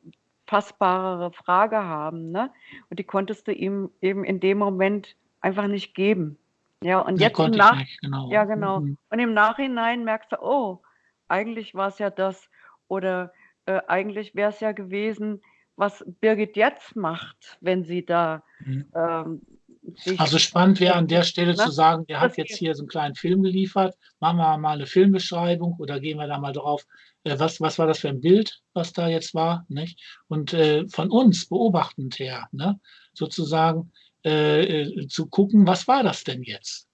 fassbarere Frage haben, ne? Und die konntest du ihm eben in dem Moment einfach nicht geben. Ja, und jetzt im Nach nicht, genau. ja, genau. Mhm. Und im Nachhinein merkst du, oh, eigentlich war es ja das oder äh, eigentlich wäre es ja gewesen, was Birgit jetzt macht, wenn sie da mhm. ähm, also spannend wäre an der Stelle ne? zu sagen, der hat jetzt hier so einen kleinen Film geliefert, machen wir mal eine Filmbeschreibung oder gehen wir da mal drauf, äh, was, was war das für ein Bild, was da jetzt war, nicht? Und äh, von uns beobachtend her, ne? sozusagen äh, äh zu gucken, was war das denn jetzt?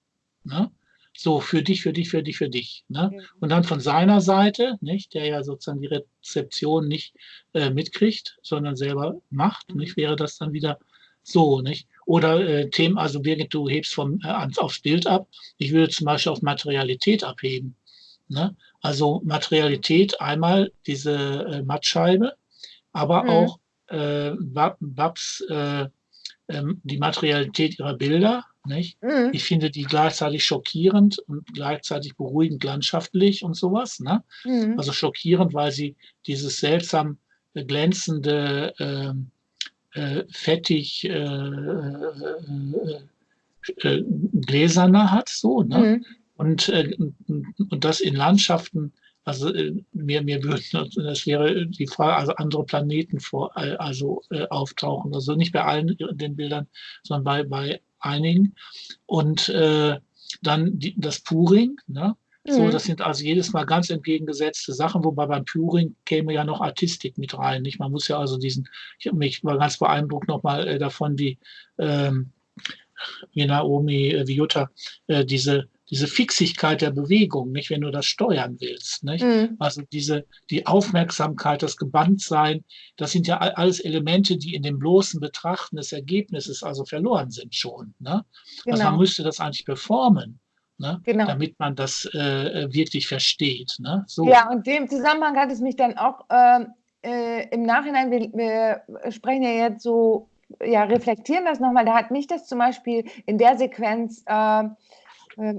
Ne? So, für dich, für dich, für dich, für dich. Ne? Mhm. Und dann von seiner Seite, nicht, der ja sozusagen die Rezeption nicht äh, mitkriegt, sondern selber macht, mhm. nicht, wäre das dann wieder so, nicht? Oder äh, Themen, also Birgit, du hebst vom, äh, aufs Bild ab. Ich würde zum Beispiel auf Materialität abheben. Ne? Also Materialität einmal diese äh, Mattscheibe, aber mhm. auch äh, Babs, äh, äh, die Materialität ihrer Bilder, nicht? Mhm. Ich finde die gleichzeitig schockierend und gleichzeitig beruhigend landschaftlich und sowas. Ne? Mhm. Also schockierend, weil sie dieses seltsam glänzende, ähm, äh, fettig äh, äh, äh, gläserner hat, so. Ne? Mhm. Und, äh, und das in Landschaften, also mir, mir würden, das wäre die Frage, also andere Planeten vor, also auftauchen. Also nicht bei allen den Bildern, sondern bei, bei einigen. Und äh, dann die, das Puring, ne? So, mhm. das sind also jedes Mal ganz entgegengesetzte Sachen, wobei beim Puring käme ja noch Artistik mit rein. Nicht? Man muss ja also diesen, ich mich war ganz beeindruckt nochmal äh, davon, wie, ähm, wie Naomi, äh, wie Jutta, äh, diese diese Fixigkeit der Bewegung, nicht, wenn du das steuern willst. Nicht? Mhm. Also diese, die Aufmerksamkeit, das Gebanntsein, das sind ja alles Elemente, die in dem bloßen Betrachten des Ergebnisses also verloren sind schon. Ne? Genau. Also man genau. müsste das eigentlich performen. Ne? Genau. damit man das äh, wirklich versteht. Ne? So. Ja, und dem Zusammenhang hat es mich dann auch äh, äh, im Nachhinein, wir, wir, sprechen ja jetzt so, ja, reflektieren das nochmal, da hat mich das zum Beispiel in der Sequenz äh, ähm,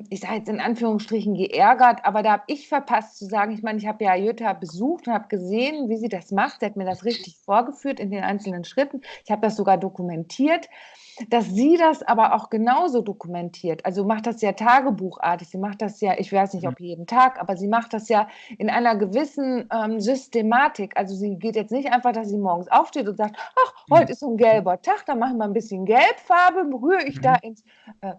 ich sage jetzt in Anführungsstrichen geärgert, aber da habe ich verpasst zu sagen, ich meine, ich habe ja Jutta besucht und habe gesehen, wie sie das macht. Sie hat mir das richtig vorgeführt in den einzelnen Schritten. Ich habe das sogar dokumentiert. Dass sie das aber auch genauso dokumentiert. Also macht das ja tagebuchartig. Sie macht das ja, ich weiß nicht, ob jeden Tag, aber sie macht das ja in einer gewissen ähm, Systematik. Also sie geht jetzt nicht einfach, dass sie morgens aufsteht und sagt, ach, heute ist so ein gelber Tag, dann machen wir ein bisschen Gelbfarbe, rühre ich da mhm. ins äh,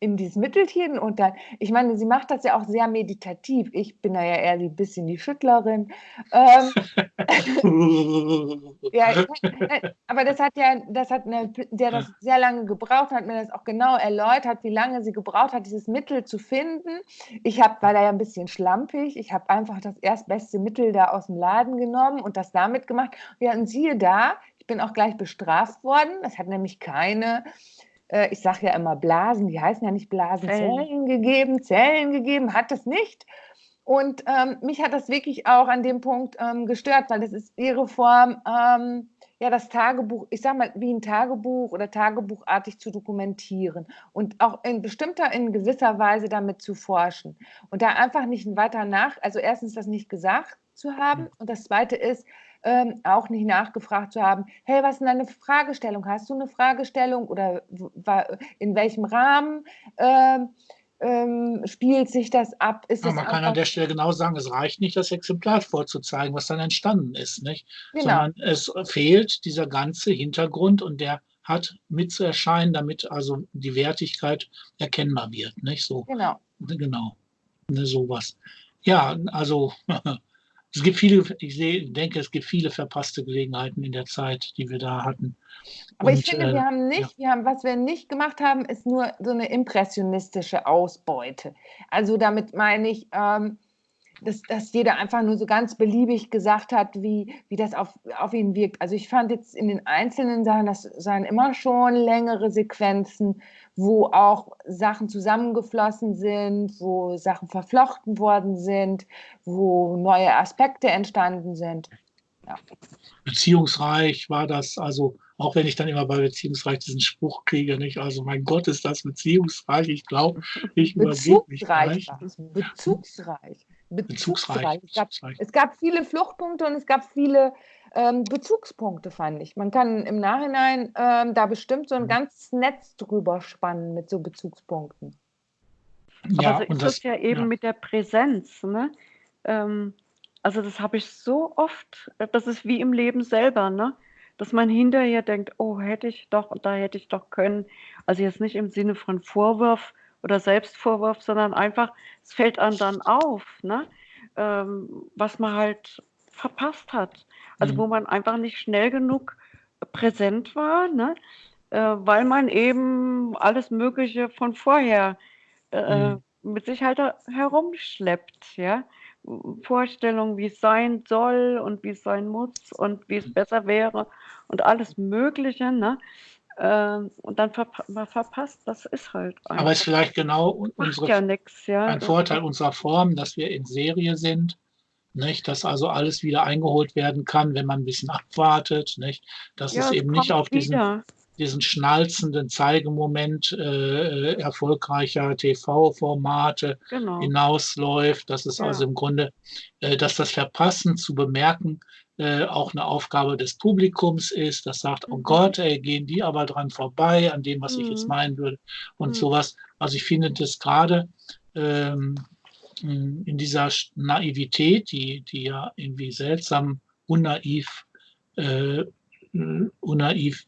in dieses Mittelchen und dann, ich meine, sie macht das ja auch sehr meditativ. Ich bin da ja eher ein bisschen die Schüttlerin. Ähm, ja, aber das hat ja, das hat eine, der das sehr lange gebraucht hat, mir das auch genau erläutert, wie lange sie gebraucht hat, dieses Mittel zu finden. Ich habe, war da ja ein bisschen schlampig, ich habe einfach das erstbeste Mittel da aus dem Laden genommen und das damit gemacht. Ja, und siehe da, ich bin auch gleich bestraft worden. Das hat nämlich keine äh, ich sage ja immer Blasen, die heißen ja nicht Blasen, Zellen, Zellen gegeben, Zellen gegeben, hat es nicht. Und ähm, mich hat das wirklich auch an dem Punkt ähm, gestört, weil das ist ihre Form, ähm, ja, das Tagebuch, ich sage mal, wie ein Tagebuch oder tagebuchartig zu dokumentieren und auch in bestimmter, in gewisser Weise damit zu forschen. Und da einfach nicht weiter nach, also erstens das nicht gesagt zu haben und das zweite ist, ähm, auch nicht nachgefragt zu haben, hey, was ist denn deine Fragestellung? Hast du eine Fragestellung oder in welchem Rahmen ähm, ähm, spielt sich das ab? Ja, man kann an der Stelle genau sagen, es reicht nicht, das Exemplar vorzuzeigen, was dann entstanden ist, nicht? Genau. sondern es fehlt dieser ganze Hintergrund und der hat mitzuerscheinen, damit also die Wertigkeit erkennbar wird. Nicht? So, genau. Genau. Ne, sowas. Ja, also es gibt viele, ich sehe, denke, es gibt viele verpasste Gelegenheiten in der Zeit, die wir da hatten. Aber Und, ich finde, äh, wir haben nicht, ja. wir haben, was wir nicht gemacht haben, ist nur so eine impressionistische Ausbeute. Also damit meine ich, ähm, dass, dass jeder einfach nur so ganz beliebig gesagt hat, wie, wie das auf, auf ihn wirkt. Also ich fand jetzt in den einzelnen Sachen, das seien immer schon längere Sequenzen, wo auch Sachen zusammengeflossen sind, wo Sachen verflochten worden sind, wo neue Aspekte entstanden sind. Ja. Beziehungsreich war das, also auch wenn ich dann immer bei Beziehungsreich diesen Spruch kriege, nicht? Also mein Gott, ist das beziehungsreich. Ich glaube, ich übergebe mich gleich. Bezugsreich. Bezugsreich. Es gab, es gab viele Fluchtpunkte und es gab viele ähm, Bezugspunkte, fand ich. Man kann im Nachhinein ähm, da bestimmt so ein mhm. ganzes Netz drüber spannen mit so Bezugspunkten. Ja, Aber so ist das, es ja eben ja. mit der Präsenz. Ne? ähm, also das habe ich so oft, äh, das ist wie im Leben selber, ne? Dass man hinterher denkt, oh, hätte ich doch und da hätte ich doch können. Also jetzt nicht im Sinne von Vorwurf oder Selbstvorwurf, sondern einfach, es fällt einem dann auf, ne? Ähm, was man halt verpasst hat. Also wo Mhm. man einfach nicht schnell genug präsent war, ne? Äh, weil man eben alles Mögliche von vorher äh, Mhm. mit sich halt herumschleppt, ja. Vorstellungen, wie es sein soll und wie es sein muss und wie es besser wäre und alles Mögliche, ne? Ähm, und dann man verpasst, das ist halt Aber es ist einfach. vielleicht genau unsere, ja nichts, ja. ein Vorteil unserer Form, dass wir in Serie sind, nicht? Dass also alles wieder eingeholt werden kann, wenn man ein bisschen abwartet, nicht? Dass ja, es es eben nicht auf diesen, wieder. diesen schnalzenden Zeigemoment äh, äh, erfolgreicher TV-Formate Genau. hinausläuft. Das ist also im Grunde, äh, dass das Verpassen zu bemerken äh, auch eine Aufgabe des Publikums ist, das sagt, oh Mhm. Gott, ey, gehen die aber dran vorbei, an dem, was ich jetzt Mhm. meinen würde und Mhm. sowas. Also ich finde das gerade ähm, in dieser Naivität, die, die ja irgendwie seltsam unnaiv, äh, unnaiv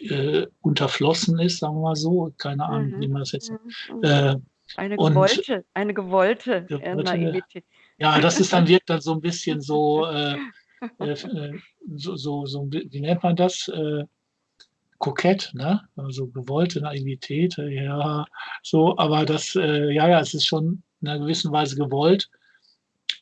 äh, unterflossen ist, sagen wir mal so, keine Ahnung, wie Mhm. man das jetzt Mhm. Mhm. äh, Eine und gewollte, eine gewollte äh, gewollte- Naivität. ja, das ist dann wirkt dann so ein bisschen so, äh, so, so, so, wie nennt man das? Äh, kokett, ne? Also gewollte Naivität, äh, ja, so, aber das, äh, ja, ja, es ist schon in einer gewissen Weise gewollt,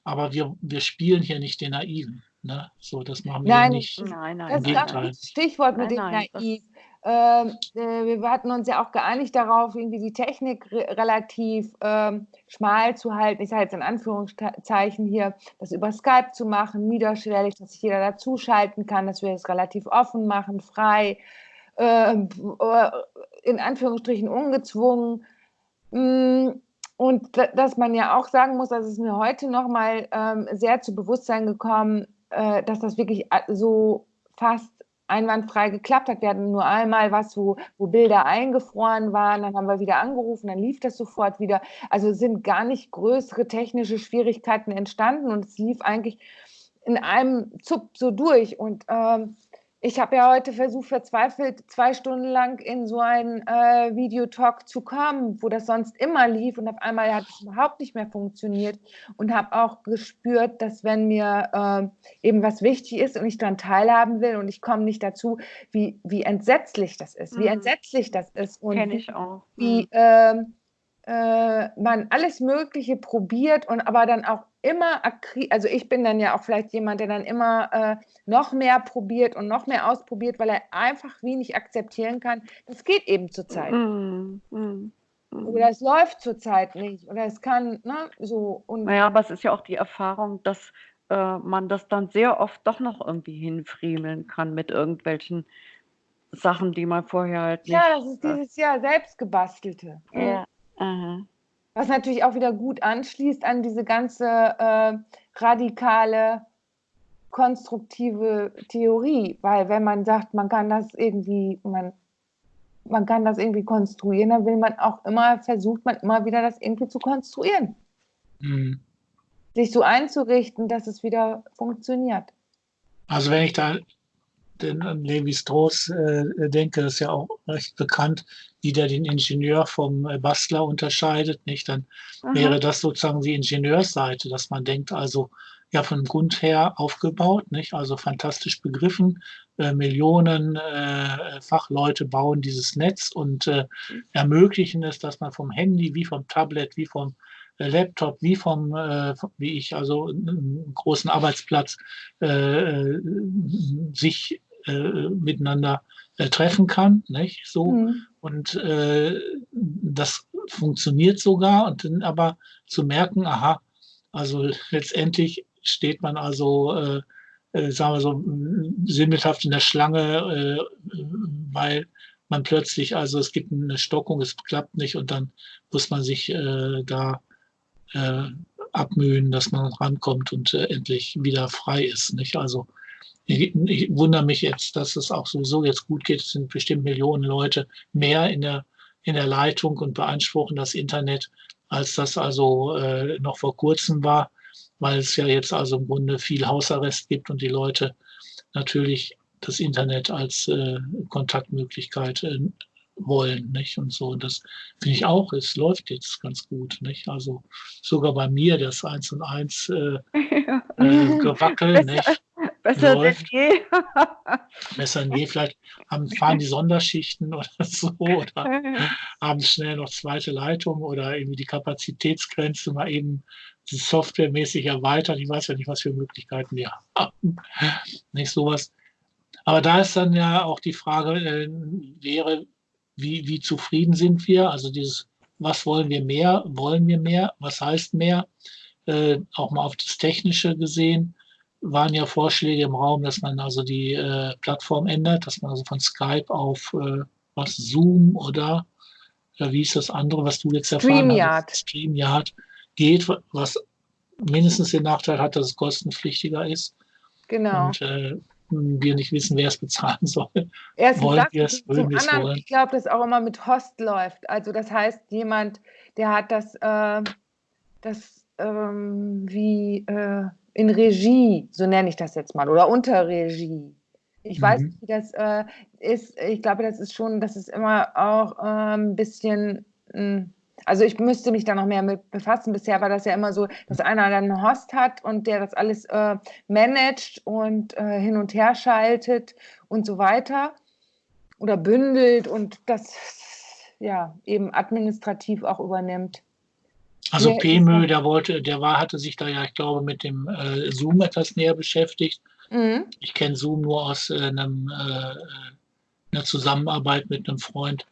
aber wir, wir spielen hier nicht den Naiven, ne? So, das machen wir Nein, nicht. Nein, nein, Das ist das Stichwort mit Nein, dem nein, das- Naiv. Ähm, äh, wir hatten uns ja auch geeinigt darauf, irgendwie die Technik re relativ ähm, schmal zu halten. Ich sage jetzt in Anführungszeichen hier, das über Skype zu machen, niederschwellig, dass sich jeder dazuschalten kann, dass wir es relativ offen machen, frei, ähm, äh, in Anführungsstrichen ungezwungen. Mm, Und da- dass man ja auch sagen muss, dass es mir heute nochmal ähm, sehr zu Bewusstsein gekommen, äh, dass das wirklich so fast einwandfrei geklappt hat. Wir hatten nur einmal was, wo, wo Bilder eingefroren waren, dann haben wir wieder angerufen, dann lief das sofort wieder. Also sind gar nicht größere technische Schwierigkeiten entstanden und es lief eigentlich in einem Zup so durch. Und ähm, ich habe ja heute versucht, verzweifelt zwei Stunden lang in so einen äh, Videotalk zu kommen, wo das sonst immer lief und auf einmal hat es überhaupt nicht mehr funktioniert und habe auch gespürt, dass wenn mir äh, eben was wichtig ist und ich daran teilhaben will und ich komme nicht dazu, wie, wie entsetzlich das ist, wie Mhm. entsetzlich das ist und Kenne wie, ich auch. wie Mhm. ähm, äh, man alles Mögliche probiert und aber dann auch immer, also ich bin dann ja auch vielleicht jemand, der dann immer äh, noch mehr probiert und noch mehr ausprobiert, weil er einfach wenig akzeptieren kann. Das geht eben zurzeit. Mhm. Mhm. Mhm. Oder es läuft zurzeit nicht. Oder es kann, ne, so. Und Naja, aber es ist ja auch die Erfahrung, dass äh, man das dann sehr oft doch noch irgendwie hinfriemeln kann mit irgendwelchen Sachen, die man vorher halt nicht. ja, das ist dieses Jahr selbst gebastelte. Ja. Aha. Was natürlich auch wieder gut anschließt an diese ganze äh, radikale, konstruktive Theorie. Weil wenn man sagt, man kann das irgendwie, man, man kann das irgendwie konstruieren, dann will man auch immer, versucht man immer wieder das irgendwie zu konstruieren. Mhm. Sich so einzurichten, dass es wieder funktioniert. Also wenn ich da den, an Levi Strauss äh, denke, das ist ja auch recht bekannt, wie der den Ingenieur vom äh, Bastler unterscheidet, nicht? Dann Aha. wäre das sozusagen die Ingenieursseite, dass man denkt, also ja von Grund her aufgebaut, nicht? Also fantastisch begriffen. Äh, Millionen äh, Fachleute bauen dieses Netz und äh, ermöglichen es, dass man vom Handy wie vom Tablet, wie vom äh, Laptop, wie vom, äh, wie ich, also einen großen Arbeitsplatz äh, äh, sich äh, miteinander äh, treffen kann, nicht? So. Mhm. Und äh, das funktioniert sogar und dann aber zu merken, aha, also letztendlich steht man also, äh, äh, sagen wir so, sinnbildhaft in der Schlange, äh, weil man plötzlich, also es gibt eine Stockung, es klappt nicht und dann muss man sich äh, da äh, abmühen, dass man rankommt und äh, endlich wieder frei ist. Nicht? Also ich, ich wundere mich jetzt, dass es auch sowieso jetzt gut geht. Es sind bestimmt Millionen Leute mehr in der, in der Leitung und beanspruchen das Internet, als das also äh, noch vor kurzem war, weil es ja jetzt also im Grunde viel Hausarrest gibt und die Leute natürlich das Internet als äh, Kontaktmöglichkeit äh, wollen, nicht? Und so. Und das finde ich auch, es läuft jetzt ganz gut, nicht? Also sogar bei mir das Eins und Eins äh, äh, Gewackel, nicht? Besser läuft. denn je. Besser denn je. Vielleicht haben, fahren die Sonderschichten oder so oder haben schnell noch zweite Leitung oder irgendwie die Kapazitätsgrenze mal eben softwaremäßig erweitert. Ich weiß ja nicht, was für Möglichkeiten wir haben. Nicht sowas. Aber da ist dann ja auch die Frage, äh, wäre, wie, wie zufrieden sind wir? Also dieses, was wollen wir mehr? Wollen wir mehr? Was heißt mehr? Äh, auch mal auf das Technische gesehen waren ja Vorschläge im Raum, dass man also die äh, Plattform ändert, dass man also von Skype auf äh, was Zoom oder äh, wie ist das andere, was du jetzt erfahren StreamYard. hast, StreamYard geht, was mindestens den Nachteil hat, dass es kostenpflichtiger ist. Genau. Und äh, wir nicht wissen, wer es bezahlen soll. Erstens wollen wir es, wollen wir es wollen. ich glaube, dass auch immer mit Host läuft. Also das heißt, jemand, der hat das, äh, das ähm, wie äh, in Regie, so nenne ich das jetzt mal, oder unter Regie. Ich weiß Mhm. nicht, wie das äh, ist. Ich glaube, das ist schon, das ist immer auch äh, ein bisschen, mh, also ich müsste mich da noch mehr mit befassen. Bisher war das ja immer so, dass einer dann einen Host hat und der das alles äh, managt und äh, hin und her schaltet und so weiter oder bündelt und das ja eben administrativ auch übernimmt. Also PMÖ, das? der wollte, der war, hatte sich da ja, ich glaube, mit dem äh, Zoom etwas näher beschäftigt. Mhm. Ich kenne Zoom nur aus äh, einem, äh, einer Zusammenarbeit mit einem Freund.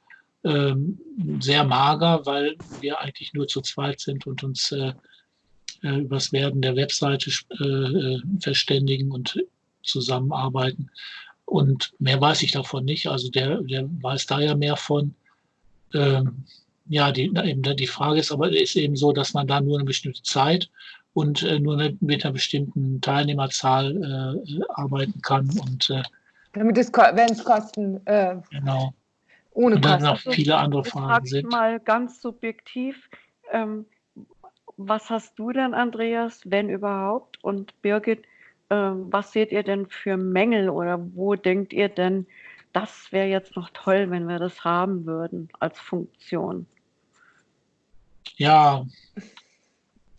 Ähm, sehr mager, weil wir eigentlich nur zu zweit sind und uns äh, äh, über das Werden der Webseite äh, äh, verständigen und zusammenarbeiten. Und mehr weiß ich davon nicht. Also der, der weiß da ja mehr von. Ähm, ja, die, eben, die Frage ist aber ist eben so, dass man da nur eine bestimmte Zeit und äh, nur eine, mit einer bestimmten Teilnehmerzahl äh, arbeiten kann. Und äh, Damit es, wenn es Kosten, äh, genau. ohne Und dann Kosten. noch viele andere Fragen frage ich sind. mal ganz subjektiv, ähm, was hast du denn, Andreas, wenn überhaupt? Und Birgit, ähm, was seht ihr denn für Mängel oder wo denkt ihr denn, das wäre jetzt noch toll, wenn wir das haben würden als Funktion? Ja,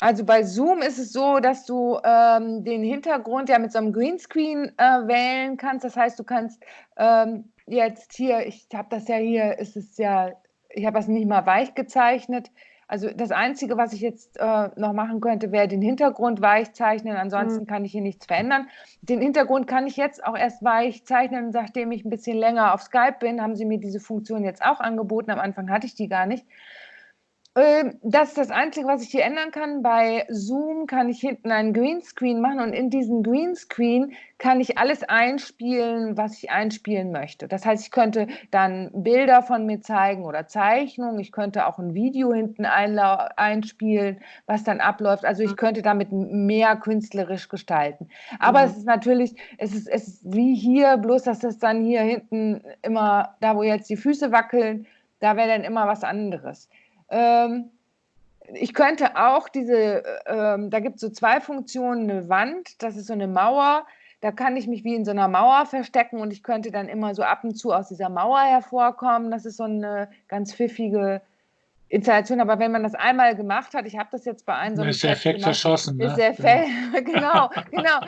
Also bei Zoom ist es so, dass du ähm, den Hintergrund ja mit so einem Greenscreen äh, wählen kannst. Das heißt, du kannst ähm, jetzt hier, ich habe das ja hier, ist es ja, ich habe das nicht mal weich gezeichnet. Also das Einzige, was ich jetzt äh, noch machen könnte, wäre den Hintergrund weich zeichnen. Ansonsten kann ich hier nichts verändern. Den Hintergrund kann ich jetzt auch erst weich zeichnen, nachdem ich ein bisschen länger auf Skype bin, haben sie mir diese Funktion jetzt auch angeboten. Am Anfang hatte ich die gar nicht. Ähm, Das ist das Einzige, was ich hier ändern kann. Bei Zoom kann ich hinten einen Greenscreen machen und in diesen Greenscreen kann ich alles einspielen, was ich einspielen möchte. Das heißt, ich könnte dann Bilder von mir zeigen oder Zeichnungen. Ich könnte auch ein Video hinten einspielen, was dann abläuft. Also ich könnte damit mehr künstlerisch gestalten. Aber Mhm. es ist natürlich, es ist, es ist wie hier, bloß dass das dann hier hinten immer, da wo jetzt die Füße wackeln, da wäre dann immer was anderes. Ähm, ich könnte auch diese, ähm, da gibt es so zwei Funktionen, eine Wand, das ist so eine Mauer, da kann ich mich wie in so einer Mauer verstecken und ich könnte dann immer so ab und zu aus dieser Mauer hervorkommen. Das ist so eine ganz pfiffige Installation, aber wenn man das einmal gemacht hat, ich habe das jetzt bei einem so dann einem ist der Effekt gemacht, verschossen. ist Ne? der Fe genau, genau.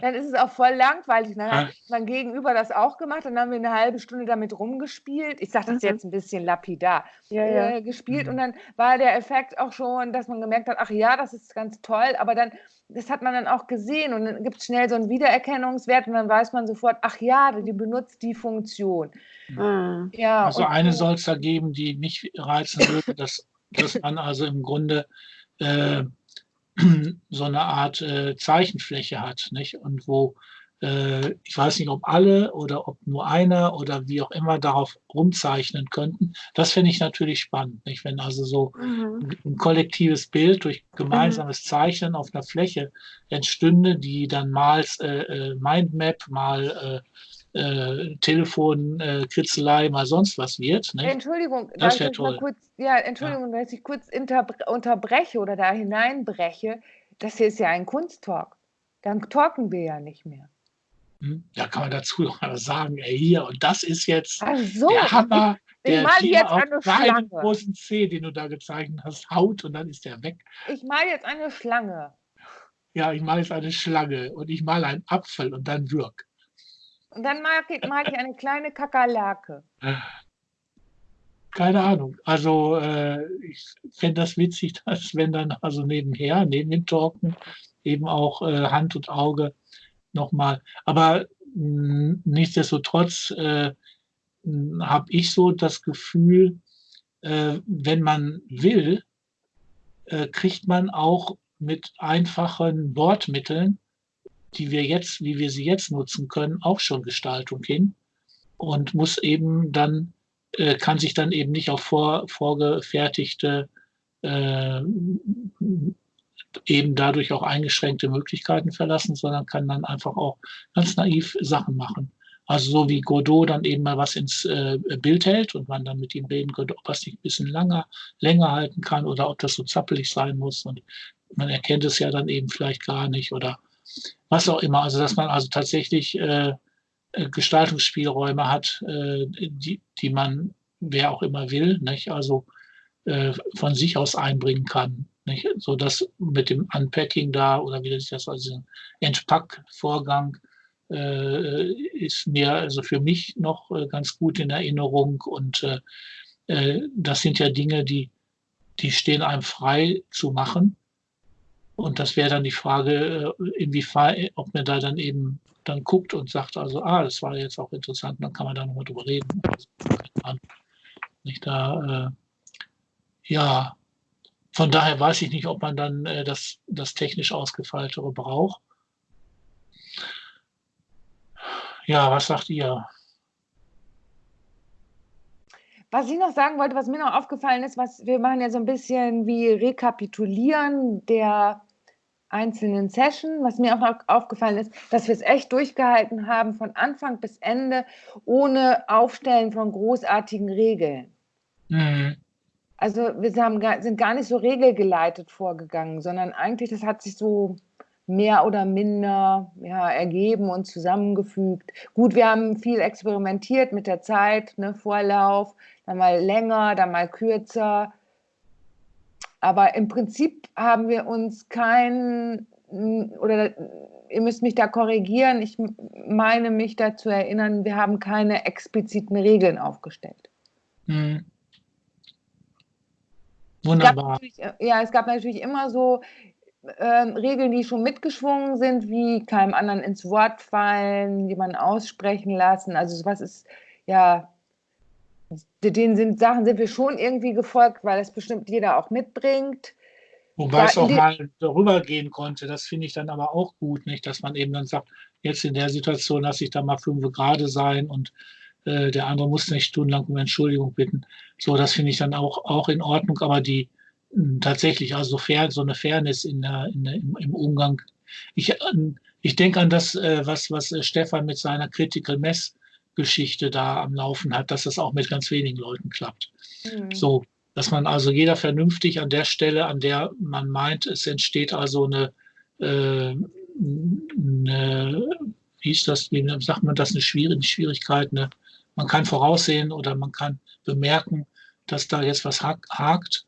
Dann ist es auch voll langweilig. Dann hat mein Gegenüber das auch gemacht. Dann haben wir eine halbe Stunde damit rumgespielt. Ich sage das Mhm. jetzt ein bisschen lapidar. Ja, ja. Äh, gespielt Mhm. und dann war der Effekt auch schon, dass man gemerkt hat, ach ja, das ist ganz toll, aber dann, das hat man dann auch gesehen und dann gibt es schnell so einen Wiedererkennungswert und dann weiß man sofort, ach ja, die benutzt die Funktion. Ah. Ja, Also eine soll es da geben, die mich reizen würde, dass, dass man also im Grunde äh, so eine Art äh, Zeichenfläche hat, nicht? Und wo äh, ich weiß nicht, ob alle oder ob nur einer oder wie auch immer darauf rumzeichnen könnten. Das finde ich natürlich spannend, nicht? Wenn also so Mhm. ein kollektives Bild durch gemeinsames Zeichnen auf einer Fläche entstünde, die dann mal äh, äh, Mindmap, mal äh, äh, Telefon, äh, Kritzelei, mal sonst was wird. Ne? Entschuldigung, Das darf wär ich euch mal toll. kurz, ja, Entschuldigung, dass ich kurz unterbreche oder da hineinbreche. das hier ist ja ein Kunsttalk. Dann talken wir ja nicht mehr. Hm? Da kann man dazu noch mal sagen, ey, hier, und das ist jetzt so, der Hammer, ich, ich mal jetzt eine Schlange. großen C, den du da gezeichnet hast, haut und dann ist der weg. Ich mal jetzt eine Schlange. Ja, ich male jetzt eine Schlange und ich male einen Apfel und dann Wirk. Und dann male ich, mal ich eine kleine Kakerlake. Keine Ahnung. Also äh, ich fände das witzig, dass wenn dann also nebenher, neben dem Talken, eben auch äh, Hand und Auge nochmal. Aber mh, nichtsdestotrotz äh, habe ich so das Gefühl, äh, wenn man will, äh, kriegt man auch mit einfachen Wortmitteln, die wir jetzt, wie wir sie jetzt nutzen können, auch schon Gestaltung hin und muss eben dann, äh, kann sich dann eben nicht auf vor, vorgefertigte, äh, eben dadurch auch eingeschränkte Möglichkeiten verlassen, sondern kann dann einfach auch ganz naiv Sachen machen. Also so wie Godot dann eben mal was ins äh, Bild hält und man dann mit ihm reden könnte, ob das nicht ein bisschen länger, länger halten kann oder ob das so zappelig sein muss. Und man erkennt es ja dann eben vielleicht gar nicht oder was auch immer. Also dass man also tatsächlich äh, Gestaltungsspielräume hat, äh, die, die man, wer auch immer will, nicht? also äh, von sich aus einbringen kann. Nicht? So dass mit dem Unpacking da oder wie das ist, also Entpackvorgang äh, ist mir also für mich noch äh, ganz gut in Erinnerung und äh, äh, das sind ja Dinge, die, die stehen einem frei zu machen. Und das wäre dann die Frage, äh, inwiefern, ob man da dann eben dann guckt und sagt, also, ah, das war jetzt auch interessant, dann kann man da nochmal drüber reden. Also, nicht da, äh, ja, von daher weiß ich nicht, ob man dann äh, das, das technisch ausgefeiltere braucht. Ja, was sagt ihr? Was ich noch sagen wollte, was mir noch aufgefallen ist, was wir machen ja so ein bisschen wie Rekapitulieren der einzelnen Session. Was mir auch aufgefallen ist, dass wir es echt durchgehalten haben von Anfang bis Ende ohne Aufstellen von großartigen Regeln. Mhm. Also wir haben, sind gar nicht so regelgeleitet vorgegangen, sondern eigentlich, das hat sich so mehr oder minder ja, ergeben und zusammengefügt. Gut, wir haben viel experimentiert mit der Zeit, ne, Vorlauf, dann mal länger, dann mal kürzer. Aber im Prinzip haben wir uns kein, oder ihr müsst mich da korrigieren, ich meine mich da zu erinnern, wir haben keine expliziten Regeln aufgestellt. Hm. Wunderbar. Es ja, es gab natürlich immer so äh, Regeln, die schon mitgeschwungen sind, wie keinem anderen ins Wort fallen, jemanden aussprechen lassen. Also sowas ist ja den sind, Sachen sind wir schon irgendwie gefolgt, weil das bestimmt jeder auch mitbringt. Wobei es auch mal darüber gehen konnte, das finde ich dann aber auch gut, nicht, dass man eben dann sagt, jetzt in der Situation lasse ich da mal fünf gerade sein und äh, der andere muss nicht stundenlang um Entschuldigung bitten. So, das finde ich dann auch, auch in Ordnung, aber die hm, tatsächlich, also fair, so eine Fairness in der, in der, im, im Umgang. Ich, ich denke an das, äh, was, was äh, Stefan mit seiner Critical Mess Geschichte da am Laufen hat, dass das auch mit ganz wenigen Leuten klappt. Mhm. So, dass man also jeder vernünftig an der Stelle, an der man meint, es entsteht also eine, äh, eine wie ist das, wie sagt man das, eine Schwierigkeit, eine, man kann voraussehen oder man kann bemerken, dass da jetzt was hakt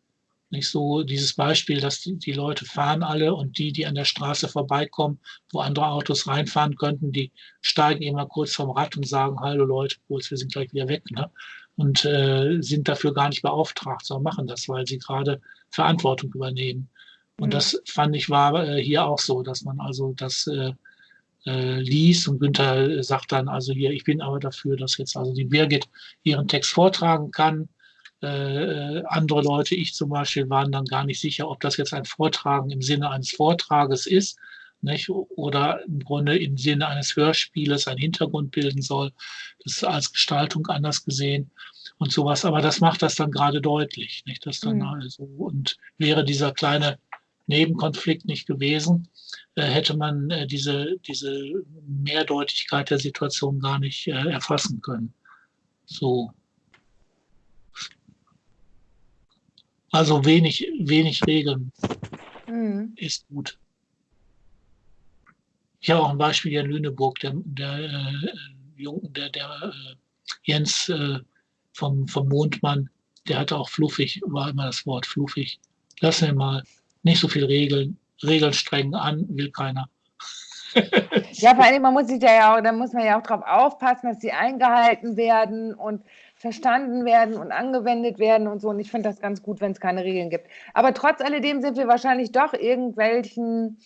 nicht so dieses Beispiel, dass die, die, Leute fahren alle und die, die an der Straße vorbeikommen, wo andere Autos reinfahren könnten, die steigen immer kurz vom Rad und sagen, hallo Leute, kurz, wir sind gleich wieder weg. Ne? Und äh, sind dafür gar nicht beauftragt, sondern machen das, weil sie gerade Verantwortung übernehmen. Und mhm. das fand ich war äh, hier auch so, dass man also das äh, äh, liest und Günther sagt dann also hier, ich bin aber dafür, dass jetzt also die Birgit ihren Text vortragen kann äh, andere Leute, ich zum Beispiel, waren dann gar nicht sicher, ob das jetzt ein Vortragen im Sinne eines Vortrages ist nicht? oder im Grunde im Sinne eines Hörspieles einen Hintergrund bilden soll. Das ist als Gestaltung anders gesehen und sowas. Aber das macht das dann gerade deutlich. Nicht? Das dann mhm. also, und wäre dieser kleine Nebenkonflikt nicht gewesen, äh, hätte man äh, diese, diese Mehrdeutigkeit der Situation gar nicht äh, erfassen können. So. Also wenig, wenig Regeln mhm. ist gut. ich habe auch ein Beispiel hier in Lüneburg, der, der, äh, der, der äh, Jens äh, vom, vom Mondmann, der hatte auch fluffig, war immer das Wort fluffig. Lass mir mal nicht so viel Regeln, Regeln streng an, will keiner. ja, vor allem, man muss sich ja auch, da muss man ja auch darauf aufpassen, dass sie eingehalten werden und verstanden werden und angewendet werden und so. Und ich finde das ganz gut, wenn es keine Regeln gibt. Aber trotz alledem sind wir wahrscheinlich doch irgendwelchen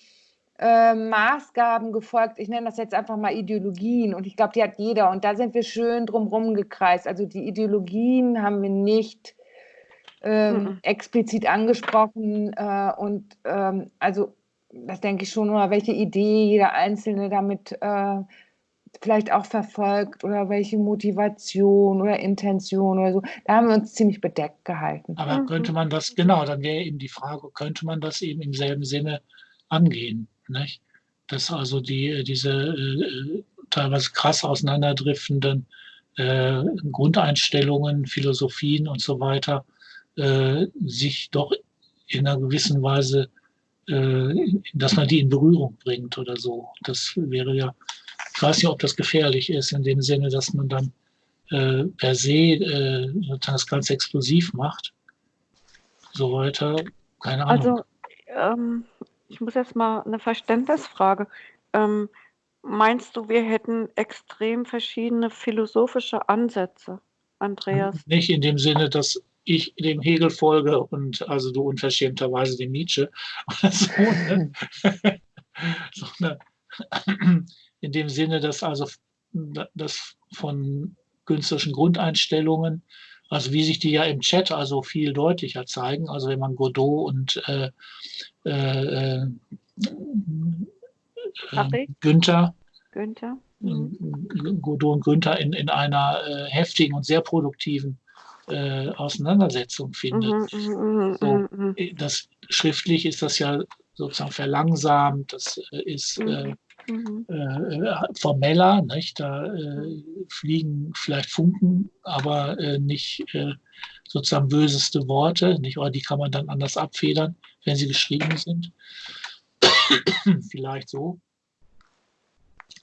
äh, Maßgaben gefolgt. Ich nenne das jetzt einfach mal Ideologien. Und ich glaube, die hat jeder. Und da sind wir schön drumherum gekreist. Also die Ideologien haben wir nicht ähm, mhm. explizit angesprochen. Äh, und ähm, also das denke ich schon, oder welche Idee jeder Einzelne damit äh, vielleicht auch verfolgt oder welche Motivation oder Intention oder so. Da haben wir uns ziemlich bedeckt gehalten. Aber mhm. könnte man das, genau, dann wäre eben die Frage, könnte man das eben im selben Sinne angehen? Nicht? Dass also die, diese äh, teilweise krass auseinanderdriftenden äh, Grundeinstellungen, Philosophien und so weiter äh, sich doch in einer gewissen Weise, äh, dass man die in Berührung bringt oder so. Das wäre ja ich weiß nicht, ob das gefährlich ist, in dem Sinne, dass man dann äh, per se äh, das Ganze explosiv macht. So weiter. Keine Ahnung. Also, ähm, ich muss jetzt mal eine Verständnisfrage. Ähm, meinst du, wir hätten extrem verschiedene philosophische Ansätze, Andreas? Nicht in dem Sinne, dass ich dem Hegel folge und also du unverschämterweise dem Nietzsche oder so, ne? sondern in dem Sinne, dass also das von künstlerischen Grundeinstellungen, also wie sich die ja im Chat also viel deutlicher zeigen, also wenn man Godot und äh, äh, äh, Günther, Günther. Mhm. Godot und Günther in, in einer äh, heftigen und sehr produktiven äh, Auseinandersetzung findet. Mhm, mhm, mhm so, mhm, äh, das, schriftlich ist das ja sozusagen verlangsamt, das äh, ist äh, mhm. äh, formeller, nicht? da äh, fliegen vielleicht Funken, aber äh, nicht sozusagen böseste Worte, nicht? oder die kann man dann anders abfedern, wenn sie geschrieben sind. vielleicht so.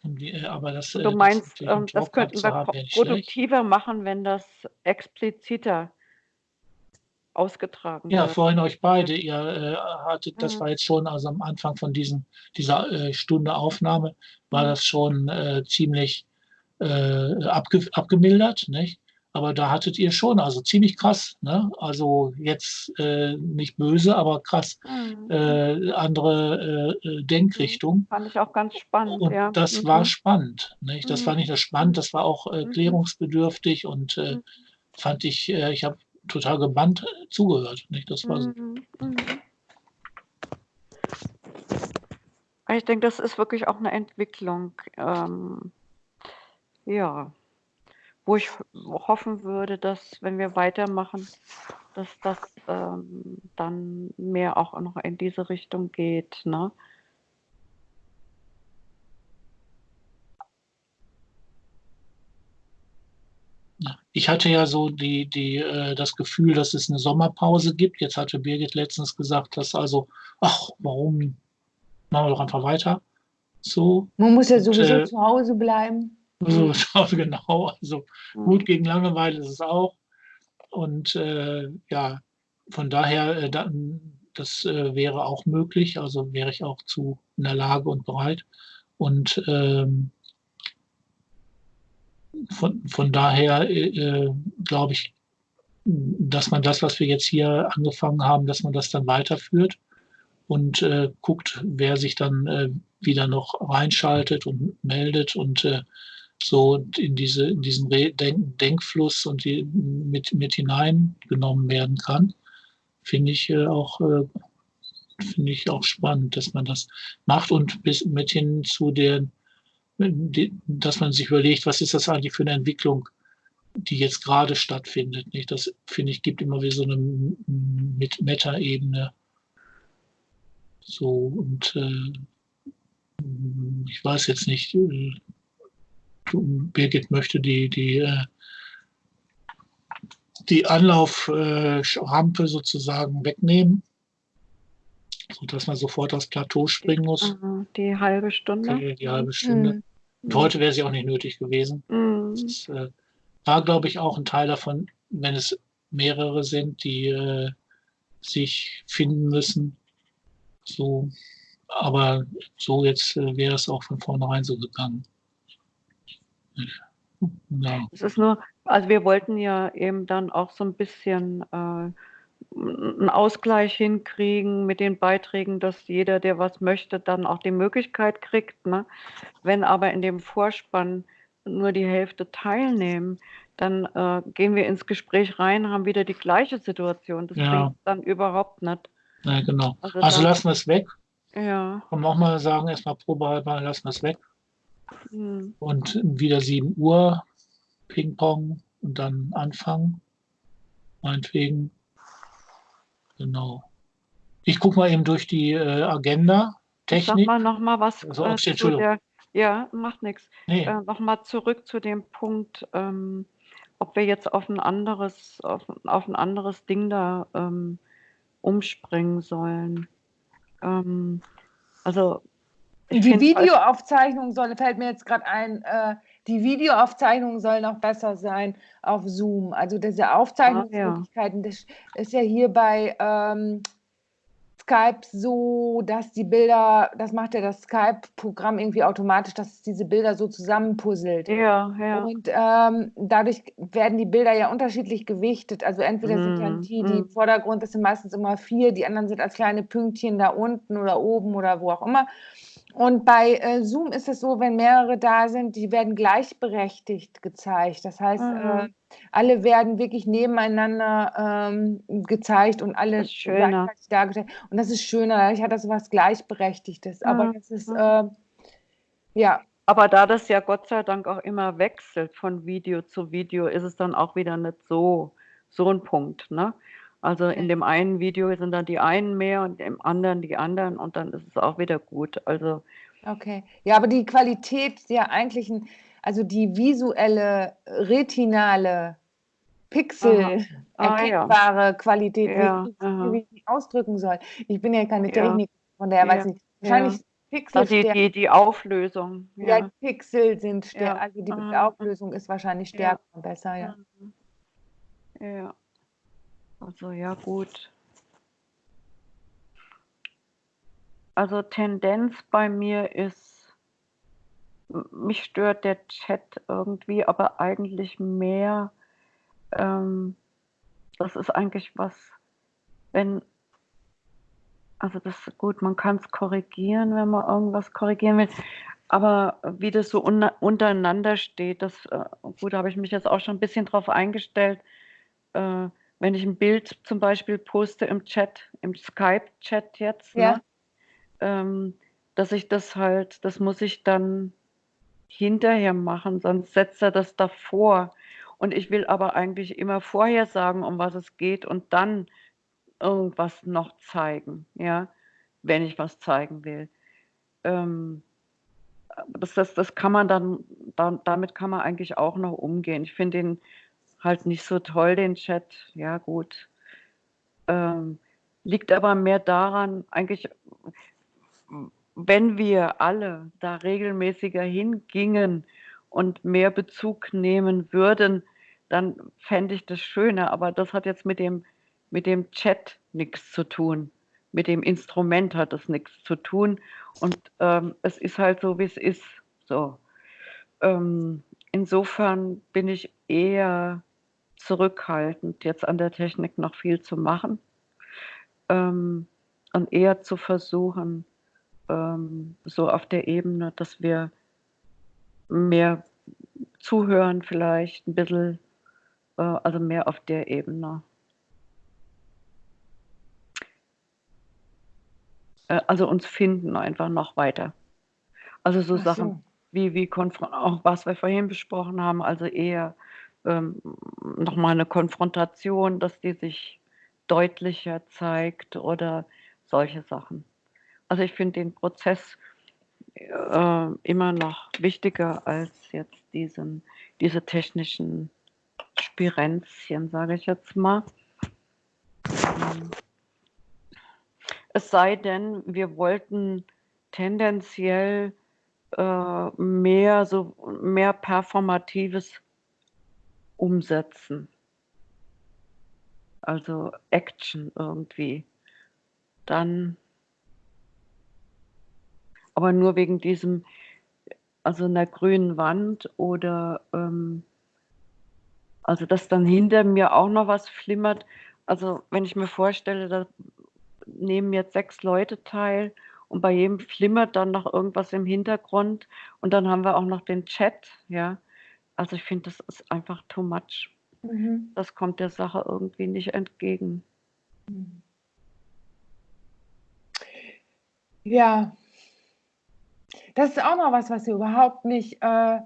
Die, äh, aber das, du meinst, das, ähm, das könnten wir haben, produktiver machen, wenn das expliziter ausgetragen Ja, wird. vorhin euch beide, ihr äh, hattet, das mhm. war jetzt schon, also am Anfang von diesen, dieser äh, Stunde Aufnahme, war mhm. das schon äh, ziemlich äh, abge, abgemildert, nicht? Aber da hattet ihr schon, also ziemlich krass, ne? Also jetzt äh, nicht böse, aber krass mhm. äh, andere äh, äh Denkrichtung. Mhm. Fand ich auch ganz spannend. Und ja. das mhm. war spannend, nicht? Das war nicht nur spannend, das war auch äh, klärungsbedürftig und äh, fand ich, ich habe total gebannt zugehört. Nicht? Das war so. Mhm, mhm. Ich denke, das ist wirklich auch eine Entwicklung, ähm, ja, wo ich hoffen würde, dass, wenn wir weitermachen, dass das ähm, dann mehr auch noch in diese Richtung geht. Ne? Ich hatte ja so die, die, äh, das Gefühl, dass es eine Sommerpause gibt. Jetzt hatte Birgit letztens gesagt, dass also, ach, warum machen wir doch einfach weiter? So. Man muss ja sowieso äh, zu Hause bleiben. So, genau. Also gut gegen Langeweile ist es auch. Und äh, ja, von daher, äh, das äh, wäre auch möglich. Also wäre ich auch zu in der Lage und bereit. Und ähm, von, von daher äh, glaube ich, dass man das, was wir jetzt hier angefangen haben, dass man das dann weiterführt und äh, guckt, wer sich dann äh, wieder noch reinschaltet und meldet und äh, so in, diese, in diesen Denk Denkfluss und die mit, mit hineingenommen werden kann, finde ich äh, auch äh, finde ich auch spannend, dass man das macht und bis mit hin zu den dass man sich überlegt, was ist das eigentlich für eine Entwicklung, die jetzt gerade stattfindet. Nicht? Das finde ich gibt immer wieder so eine mit Meta-Ebene. So und äh, ich weiß jetzt nicht, äh, Birgit möchte die die äh, die Anlauframpe sozusagen wegnehmen. dass man sofort aufs Plateau springen muss. Die halbe Stunde. Die, die halbe Stunde. Mhm. Und heute wäre sie auch nicht nötig gewesen. Mhm. Das äh, war, glaube ich, auch ein Teil davon, wenn es mehrere sind, die äh, sich finden müssen. So, aber so jetzt äh, wäre es auch von vornherein so gegangen. Ja. Es ist nur, also wir wollten ja eben dann auch so ein bisschen äh, einen Ausgleich hinkriegen mit den Beiträgen, dass jeder, der was möchte, dann auch die Möglichkeit kriegt. Ne? Wenn aber in dem Vorspann nur die Hälfte teilnehmen, dann äh, gehen wir ins Gespräch rein, haben wieder die gleiche Situation. Das ja. bringt dann überhaupt nicht. Ja, genau. Also, also lassen wir es weg. Ja. Und nochmal sagen, erstmal probehalber, lassen wir es weg. Hm. Und wieder 7 Uhr Ping-Pong und dann anfangen. Meinetwegen. Genau. Ich gucke mal eben durch die äh, Agenda. Technik. Sag mal nochmal was. Also, äh, Entschuldigung. Der, ja, macht nichts. Nee. Äh, nochmal zurück zu dem Punkt, ähm, ob wir jetzt auf ein anderes, auf, auf ein anderes Ding da ähm, umspringen sollen. Ähm, also die Videoaufzeichnung soll, fällt mir jetzt gerade ein, äh, die Videoaufzeichnung soll noch besser sein auf Zoom. Also diese Aufzeichnungsmöglichkeiten, ah, ja. das ist ja hier bei ähm, Skype so, dass die Bilder, das macht ja das Skype-Programm irgendwie automatisch, dass es diese Bilder so zusammenpuzzelt. Ja, ja. Und ähm, dadurch werden die Bilder ja unterschiedlich gewichtet. Also entweder mm, sind ja die, die mm. im Vordergrund, das sind meistens immer vier, die anderen sind als kleine Pünktchen da unten oder oben oder wo auch immer. Und bei äh, Zoom ist es so, wenn mehrere da sind, die werden gleichberechtigt gezeigt. Das heißt, mhm. äh, alle werden wirklich nebeneinander ähm, gezeigt und alle gleichzeitig dargestellt. Und das ist schöner, dadurch hat das was Gleichberechtigtes. Mhm. Aber das ist, äh, ja. Aber da das ja Gott sei Dank auch immer wechselt von Video zu Video, ist es dann auch wieder nicht so, so ein Punkt. Ne? Also in dem einen Video sind dann die einen mehr und im anderen die anderen und dann ist es auch wieder gut. Also Okay. Ja, aber die Qualität der eigentlichen, also die visuelle, retinale, Pixel ah, erkennbare ja. Qualität, ja, wie, ich die ausdrücken soll. Ich bin ja keine Technik, von der weiß ich wahrscheinlich Pixel. Also die, die, die Auflösung. Ja. ja, Pixel sind stärker, also die Aha. Auflösung ist wahrscheinlich stärker und besser, ja. Ja. Also ja, gut. Also Tendenz bei mir ist, mich stört der Chat irgendwie, aber eigentlich mehr, ähm, das ist eigentlich was, wenn, also das ist gut, man kann es korrigieren, wenn man irgendwas korrigieren will, aber wie das so un untereinander steht, das, äh, gut, da habe ich mich jetzt auch schon ein bisschen drauf eingestellt, äh, wenn ich ein Bild zum Beispiel poste im Chat, im Skype-Chat jetzt, ja. ne, ähm, dass ich das halt, das muss ich dann hinterher machen, sonst setzt er das davor. Und ich will aber eigentlich immer vorher sagen, um was es geht und dann irgendwas noch zeigen, ja, wenn ich was zeigen will. Ähm, das, das, das kann man dann, dann, damit kann man eigentlich auch noch umgehen. Ich finde den halt nicht so toll, den Chat. Ja, gut. Ähm, liegt aber mehr daran, eigentlich, wenn wir alle da regelmäßiger hingingen und mehr Bezug nehmen würden, dann fände ich das schöner. Aber das hat jetzt mit dem, mit dem Chat nichts zu tun. Mit dem Instrument hat das nichts zu tun. Und ähm, es ist halt so, wie es ist. So. Ähm, insofern bin ich eher zurückhaltend, jetzt an der Technik noch viel zu machen ähm, und eher zu versuchen, ähm, so auf der Ebene, dass wir mehr zuhören vielleicht, ein bisschen, äh, also mehr auf der Ebene. Äh, also uns finden einfach noch weiter. Also so, so. Sachen wie, wie auch was wir vorhin besprochen haben, also eher ähm, nochmal eine Konfrontation, dass die sich deutlicher zeigt oder solche Sachen. Also ich finde den Prozess äh, immer noch wichtiger als jetzt diesen, diese technischen Spirenzchen, sage ich jetzt mal. Es sei denn, wir wollten tendenziell äh, mehr so mehr performatives umsetzen. Also Action irgendwie. Dann aber nur wegen diesem, also einer grünen Wand oder ähm, also dass dann hinter mir auch noch was flimmert. Also wenn ich mir vorstelle, da nehmen jetzt sechs Leute teil und bei jedem flimmert dann noch irgendwas im Hintergrund und dann haben wir auch noch den Chat, ja. Also ich finde, das ist einfach too much. Mhm. Das kommt der Sache irgendwie nicht entgegen. Ja, das ist auch noch was, was wir überhaupt nicht äh,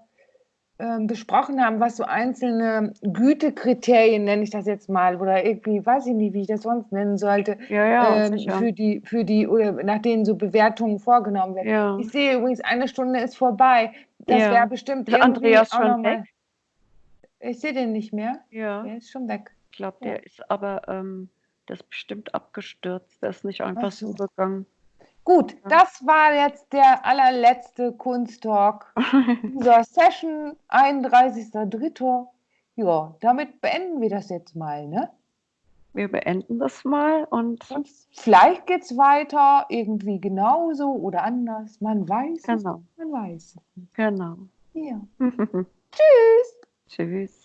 äh, besprochen haben, was so einzelne Gütekriterien, nenne ich das jetzt mal, oder irgendwie, weiß ich nicht, wie ich das sonst nennen sollte, ja, ja, ähm, für die, für die, oder nach denen so Bewertungen vorgenommen werden. Ja. Ich sehe übrigens, eine Stunde ist vorbei. Das wäre bestimmt ist Andreas schon weg? Ich sehe den nicht mehr. Ja. Der ist schon weg. Ich glaube, der ist aber, ähm, der ist bestimmt abgestürzt. Der ist nicht einfach so gegangen. Gut, das war jetzt der allerletzte Kunsttalk dieser Session, 31.03. Ja, damit beenden wir das jetzt mal, ne? Wir beenden das mal und, und vielleicht geht es weiter, irgendwie genauso oder anders. Man weiß genau. es, man weiß es. Genau. Ja. Tschüss. Tschüss.